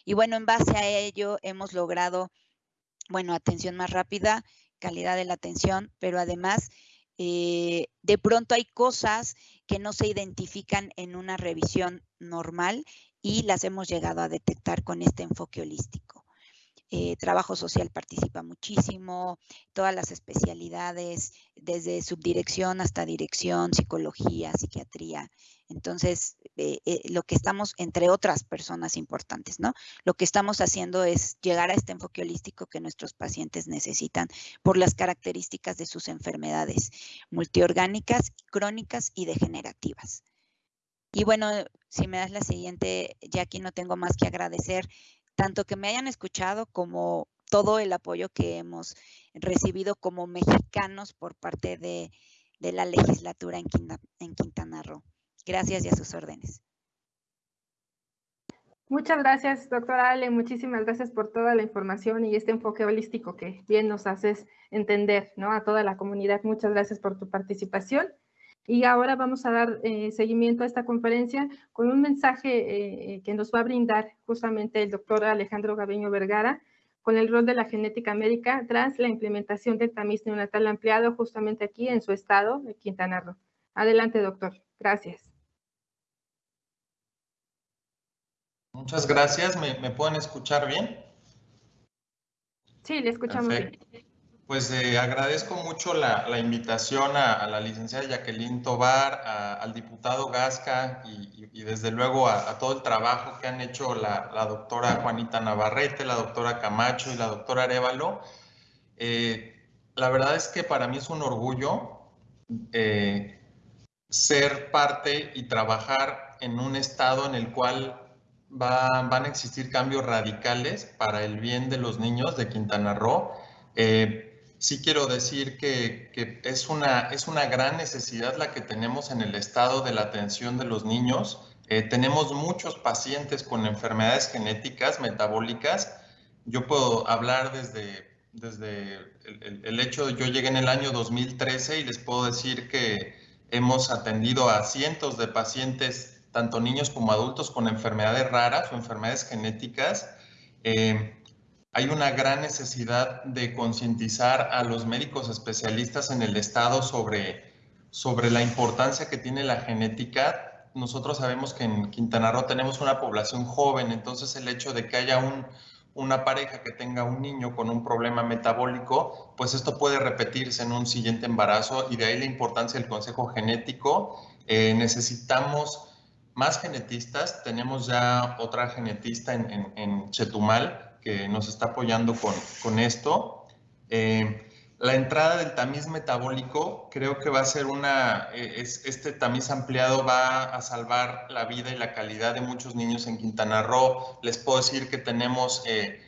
Y bueno, en base a ello hemos logrado, bueno, atención más rápida, calidad de la atención, pero además eh, de pronto hay cosas que no se identifican en una revisión normal y las hemos llegado a detectar con este enfoque holístico. Eh, trabajo social participa muchísimo, todas las especialidades, desde subdirección hasta dirección, psicología, psiquiatría. Entonces, eh, eh, lo que estamos, entre otras personas importantes, ¿no? Lo que estamos haciendo es llegar a este enfoque holístico que nuestros pacientes necesitan por las características de sus enfermedades multiorgánicas, crónicas y degenerativas. Y bueno, si me das la siguiente, ya aquí no tengo más que agradecer tanto que me hayan escuchado como todo el apoyo que hemos recibido como mexicanos por parte de, la legislatura en, Quintana, Roo. Gracias y a sus órdenes. Muchas gracias, doctora Ale. Muchísimas gracias por toda la información y este enfoque holístico que bien nos haces entender ¿no? a toda la comunidad. Muchas gracias por tu participación. Y ahora vamos a dar eh, seguimiento a esta conferencia con un mensaje eh, eh, que nos va a brindar justamente el doctor Alejandro Gabeño Vergara con el rol de la genética médica tras la implementación del tamiz neonatal ampliado justamente aquí en su estado de Quintana Roo. Adelante, doctor. Gracias. Muchas gracias. ¿Me, pueden escuchar bien? Sí, le escuchamos bien. Pues eh, agradezco mucho la, invitación a, la licenciada Jacqueline Tobar, al diputado Gasca y, desde luego a, todo el trabajo que han hecho la, doctora Juanita Navarrete, la doctora Camacho y la doctora Arevalo. Eh, la verdad es que para mí es un orgullo eh, ser parte y trabajar en un estado en el cual van a existir cambios radicales para el bien de los niños de Quintana Roo sí quiero decir que, es, una, es una gran necesidad la que tenemos en el estado de la atención de los niños. Eh, tenemos muchos pacientes con enfermedades genéticas metabólicas. Yo puedo hablar desde, desde el, el, hecho de yo llegué en el año 2013 y les puedo decir que hemos atendido a cientos de pacientes, tanto niños como adultos, con enfermedades raras o enfermedades genéticas. Eh, hay una gran necesidad de concientizar a los médicos especialistas en el Estado sobre, sobre la importancia que tiene la genética. Nosotros sabemos que en Quintana Roo tenemos una población joven, entonces el hecho de que haya un, una pareja que tenga un niño con un problema metabólico, pues esto puede repetirse en un siguiente embarazo y de ahí la importancia del consejo genético. Eh, necesitamos más genetistas, tenemos ya otra genetista en, en, en Chetumal que nos está apoyando con, con esto. Eh, la entrada del tamiz metabólico creo que va a ser una, eh, es, este tamiz ampliado va a salvar la vida y la calidad de muchos niños en Quintana Roo. Les puedo decir que tenemos, eh,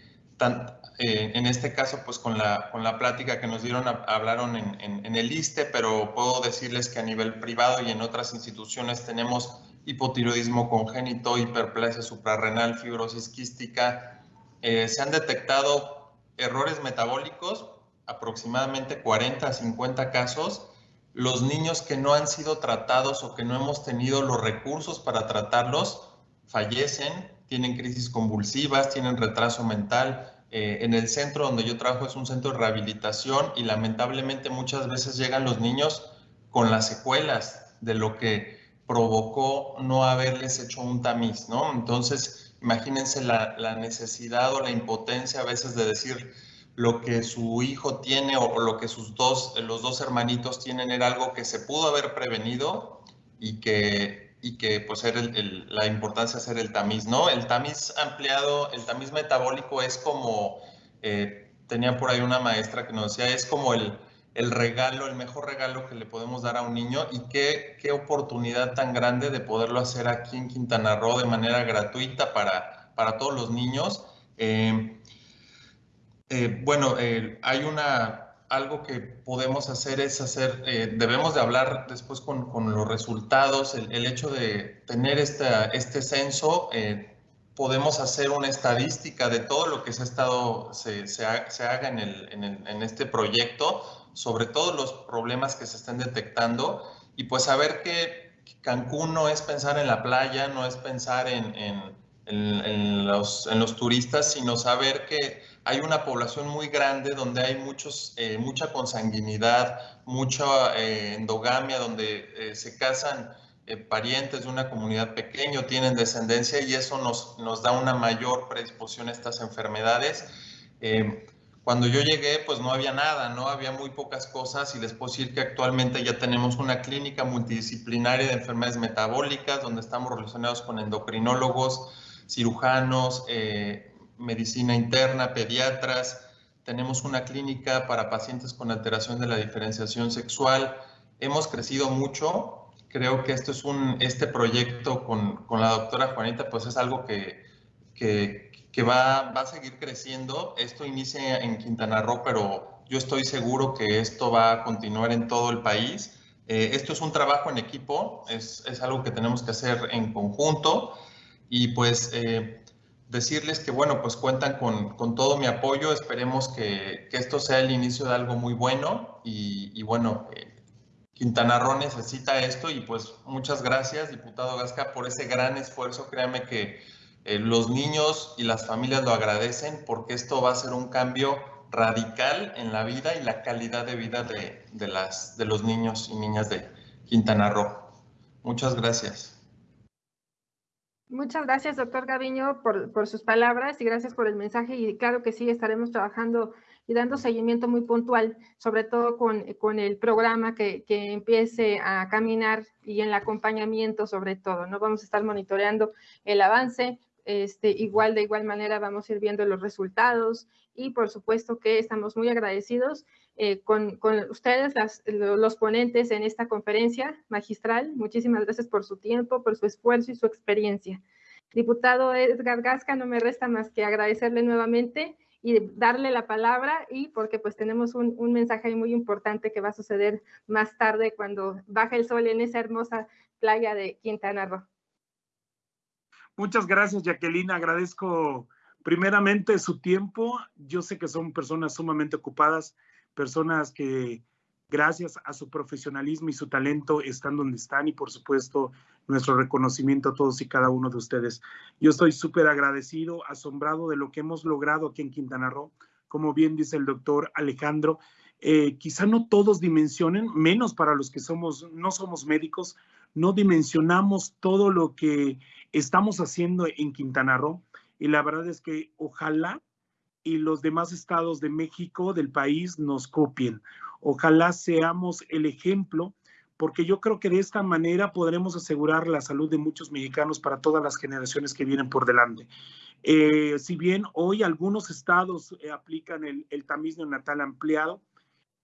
en este caso, pues con la, con la plática que nos dieron, hablaron en, en, en, el ISTE, pero puedo decirles que a nivel privado y en otras instituciones tenemos hipotiroidismo congénito, hiperplasia suprarrenal, fibrosis quística, eh, se han detectado errores metabólicos, aproximadamente 40 a 50 casos. Los niños que no han sido tratados o que no hemos tenido los recursos para tratarlos fallecen, tienen crisis convulsivas, tienen retraso mental. Eh, en el centro donde yo trabajo es un centro de rehabilitación y lamentablemente muchas veces llegan los niños con las secuelas de lo que provocó no haberles hecho un tamiz, ¿no? Entonces, Imagínense la, necesidad o la impotencia a veces de decir lo que su hijo tiene o, lo que sus dos, los dos hermanitos tienen era algo que se pudo haber prevenido y que, y que pues era la importancia de hacer el tamiz, ¿no? El tamiz ampliado, el tamiz metabólico es como, eh, tenía por ahí una maestra que nos decía, es como el, el regalo, el mejor regalo que le podemos dar a un niño y qué, qué oportunidad tan grande de poderlo hacer aquí en Quintana Roo de manera gratuita para, para todos los niños. Eh, eh, bueno, eh, hay una, algo que podemos hacer es hacer, debemos de hablar después con, con los resultados, el, hecho de tener este censo, podemos hacer una estadística de todo lo que se, ha estado, se, se, se haga en, el, en, el, en este proyecto sobre todos los problemas que se estén detectando y pues saber que Cancún no es pensar en la playa, no es pensar en, en, los, turistas, sino saber que hay una población muy grande donde hay muchos, eh, mucha consanguinidad, mucha eh, endogamia, donde eh, se casan parientes de una comunidad pequeña, tienen descendencia y eso nos, nos da una mayor predisposición a estas enfermedades. Cuando yo llegué, pues no había nada, ¿no? Había muy pocas cosas y les puedo decir que actualmente ya tenemos una clínica multidisciplinaria de enfermedades metabólicas donde estamos relacionados con endocrinólogos, cirujanos, eh, medicina interna, pediatras. Tenemos una clínica para pacientes con alteración de la diferenciación sexual. Hemos crecido mucho. Creo que esto es un, este proyecto con, con la doctora Juanita, pues es algo que, que, que va, va a seguir creciendo. Esto inicia en Quintana Roo, pero yo estoy seguro que esto va a continuar en todo el país. Eh, esto es un trabajo en equipo, es, es, algo que tenemos que hacer en conjunto y pues eh, decirles que bueno, pues cuentan con, con todo mi apoyo, esperemos que, que, esto sea el inicio de algo muy bueno y, y bueno, eh, Quintana Roo necesita esto y pues muchas gracias, diputado Gasca, por ese gran esfuerzo, créame que eh, los niños y las familias lo agradecen porque esto va a ser un cambio radical en la vida y la calidad de vida de, las, de los niños y niñas de Quintana Roo. Muchas gracias. Muchas gracias, doctor Gaviño, por, por, sus palabras y gracias por el mensaje. Y claro que sí, estaremos trabajando y dando seguimiento muy puntual, sobre todo con, con el programa que, que, empiece a caminar y en el acompañamiento sobre todo, ¿no? Vamos a estar monitoreando el avance, este, igual de igual manera vamos a ir viendo los resultados y por supuesto que estamos muy agradecidos eh, con, con, ustedes, los ponentes en esta conferencia magistral. Muchísimas gracias por su tiempo, por su esfuerzo y su experiencia. Diputado Edgar Gasca, no me resta más que agradecerle nuevamente y darle la palabra y porque pues tenemos un, un mensaje muy importante que va a suceder más tarde cuando baje el sol en esa hermosa playa de Quintana Roo. Muchas gracias, Jacqueline. Agradezco primeramente su tiempo. Yo sé que son personas sumamente ocupadas, personas que gracias a su profesionalismo y su talento están donde están y por supuesto nuestro reconocimiento a todos y cada uno de ustedes. Yo estoy súper agradecido, asombrado de lo que hemos logrado aquí en Quintana Roo. Como bien dice el doctor Alejandro, eh, quizá no todos dimensionen, menos para los que somos, no somos médicos, no dimensionamos todo lo que estamos haciendo en Quintana Roo y la verdad es que ojalá y los demás estados de México, del país, nos copien. Ojalá seamos el ejemplo, porque yo creo que de esta manera podremos asegurar la salud de muchos mexicanos para todas las generaciones que vienen por delante. Eh, si bien hoy algunos estados eh, aplican el, el tamiz neonatal ampliado,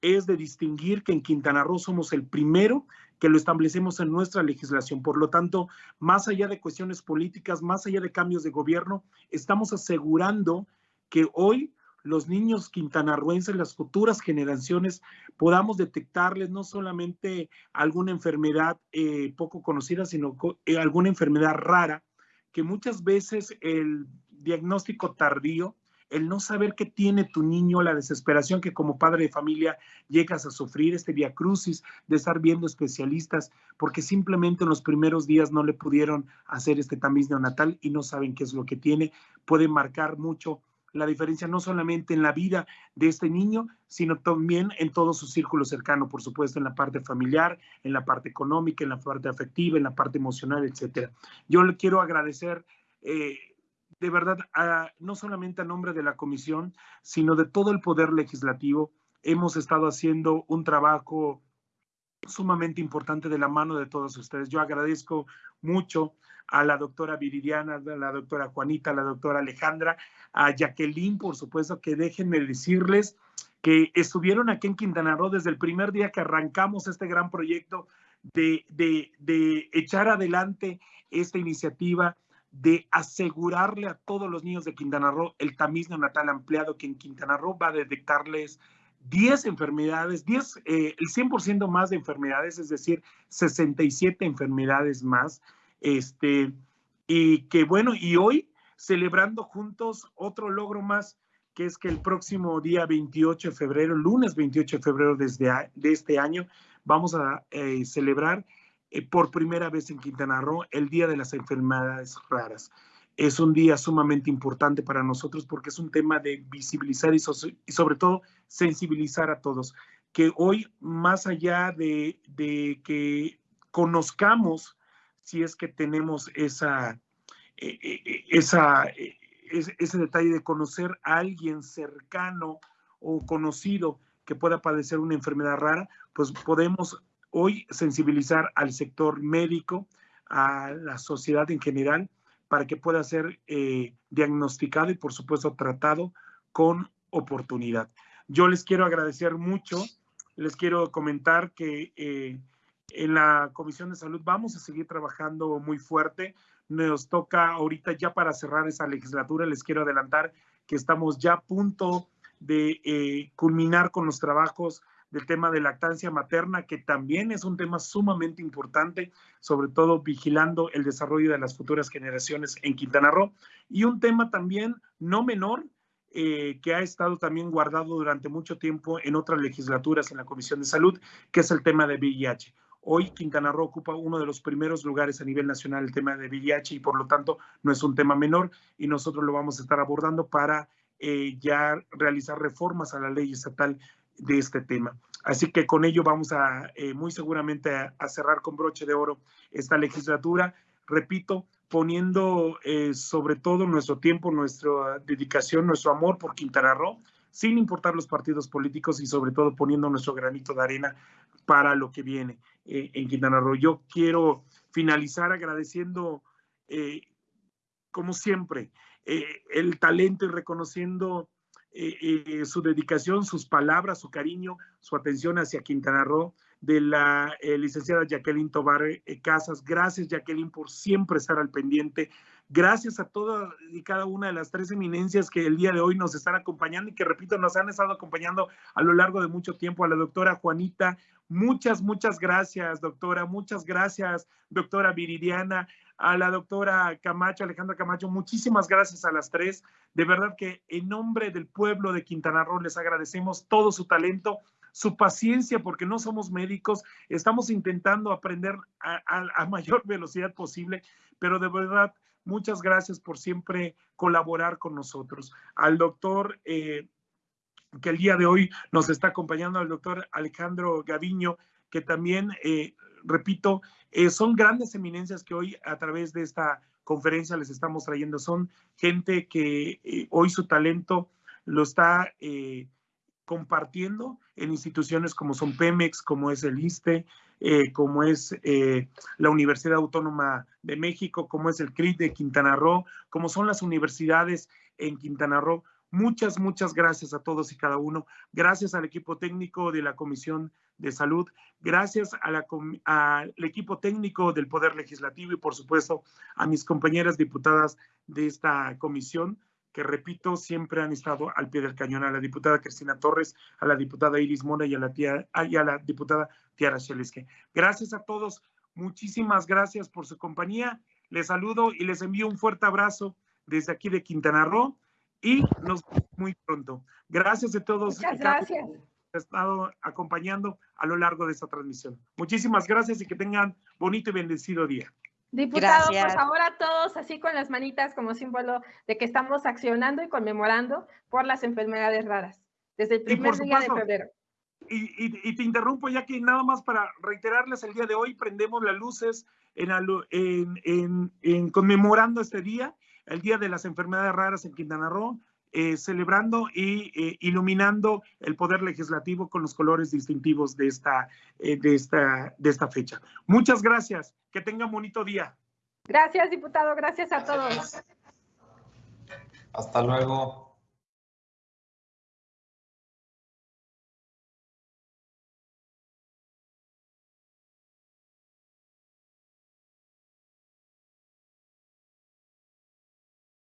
es de distinguir que en Quintana Roo somos el primero que lo establecemos en nuestra legislación. Por lo tanto, más allá de cuestiones políticas, más allá de cambios de gobierno, estamos asegurando que hoy los niños quintanarruenses, las futuras generaciones, podamos detectarles no solamente alguna enfermedad eh, poco conocida, sino eh, alguna enfermedad rara, que muchas veces el diagnóstico tardío el no saber qué tiene tu niño, la desesperación que como padre de familia llegas a sufrir, este via crucis de estar viendo especialistas, porque simplemente en los primeros días no le pudieron hacer este tamiz neonatal y no saben qué es lo que tiene, puede marcar mucho la diferencia no solamente en la vida de este niño, sino también en todo su círculo cercano, por supuesto, en la parte familiar, en la parte económica, en la parte afectiva, en la parte emocional, etcétera. Yo le quiero agradecer eh, de verdad, no solamente a nombre de la comisión, sino de todo el poder legislativo, hemos estado haciendo un trabajo sumamente importante de la mano de todos ustedes. Yo agradezco mucho a la doctora Viridiana, a la doctora Juanita, a la doctora Alejandra, a Jacqueline, por supuesto, que déjenme decirles que estuvieron aquí en Quintana Roo desde el primer día que arrancamos este gran proyecto de, de, de echar adelante esta iniciativa de asegurarle a todos los niños de Quintana Roo el tamiz neonatal ampliado que en Quintana Roo va a detectarles 10 enfermedades, 10, eh, el 100% más de enfermedades, es decir, 67 enfermedades más. Este, y que bueno, y hoy celebrando juntos otro logro más, que es que el próximo día 28 de febrero, lunes 28 de febrero desde de este año, vamos a eh, celebrar eh, por primera vez en Quintana Roo el Día de las Enfermedades Raras. Es un día sumamente importante para nosotros porque es un tema de visibilizar y, sobre todo sensibilizar a todos. Que hoy, más allá de, que conozcamos si es que tenemos esa, eh, eh, esa, ese detalle de conocer a alguien cercano o conocido que pueda padecer una enfermedad rara, pues podemos hoy sensibilizar al sector médico, a la sociedad en general, para que pueda ser eh, diagnosticado y por supuesto tratado con oportunidad. Yo les quiero agradecer mucho, les quiero comentar que eh, en la Comisión de Salud vamos a seguir trabajando muy fuerte. Nos toca ahorita ya para cerrar esa legislatura, les quiero adelantar que estamos ya a punto de eh, culminar con los trabajos del tema de lactancia materna, que también es un tema sumamente importante, sobre todo vigilando el desarrollo de las futuras generaciones en Quintana Roo. Y un tema también no menor, eh, que ha estado también guardado durante mucho tiempo en otras legislaturas en la Comisión de Salud, que es el tema de VIH. Hoy Quintana Roo ocupa uno de los primeros lugares a nivel nacional el tema de VIH y por lo tanto no es un tema menor y nosotros lo vamos a estar abordando para eh, ya realizar reformas a la ley estatal de este tema. Así que con ello vamos a eh, muy seguramente a, cerrar con broche de oro esta legislatura. Repito, poniendo eh, sobre todo nuestro tiempo, nuestra dedicación, nuestro amor por Quintana Roo, sin importar los partidos políticos y sobre todo poniendo nuestro granito de arena para lo que viene eh, en Quintana Roo. Yo quiero finalizar agradeciendo, como siempre, el talento y reconociendo su dedicación, sus palabras, su cariño, su atención hacia Quintana Roo de la licenciada Jacqueline Tobar Casas. Gracias, Jacqueline, por siempre estar al pendiente Gracias a todas y cada una de las tres eminencias que el día de hoy nos están acompañando y que, repito, nos han estado acompañando a lo largo de mucho tiempo. A la doctora Juanita, muchas, muchas gracias, doctora. Muchas gracias, doctora Viridiana. A la doctora Camacho, Alejandra Camacho, muchísimas gracias a las tres. De verdad que en nombre del pueblo de Quintana Roo les agradecemos todo su talento su paciencia, porque no somos médicos, estamos intentando aprender a, mayor velocidad posible, pero de verdad Muchas gracias por siempre colaborar con nosotros. Al doctor eh, que el día de hoy nos está acompañando, al doctor Alejandro Gaviño, que también, eh, repito, eh, son grandes eminencias que hoy a través de esta conferencia les estamos trayendo. Son gente que hoy su talento lo está compartiendo en instituciones como son Pemex, como es el ISTE, eh, como es eh, la Universidad Autónoma de México, como es el CRIT de Quintana Roo, como son las universidades en Quintana Roo. Muchas, muchas gracias a todos y cada uno. Gracias al equipo técnico de la Comisión de Salud. Gracias al equipo técnico del Poder Legislativo y, por supuesto, a mis compañeras diputadas de esta comisión que repito, siempre han estado al pie del cañón, a la diputada Cristina Torres, a la diputada Iris Mora y a la, tía, y a la diputada Tiara Sheleske. Gracias a todos, muchísimas gracias por su compañía. Les saludo y les envío un fuerte abrazo desde aquí de Quintana Roo y nos vemos muy pronto. Gracias a todos. Muchas gracias. Que estado acompañando a lo largo de esta transmisión. Muchísimas gracias y que tengan bonito y bendecido día. Diputado, por favor a todos así con las manitas como símbolo de que estamos accionando y conmemorando por las enfermedades raras desde el primer día de febrero. Y, te interrumpo ya que nada más para reiterarles el día de hoy prendemos las luces en, en, conmemorando este día, el Día de las Enfermedades Raras en Quintana Roo, eh, celebrando y eh, iluminando el poder legislativo con los colores distintivos de esta, eh, de, esta, de esta fecha. Muchas gracias. Que tengan bonito día. Gracias, diputado. Gracias a todos. Hasta luego.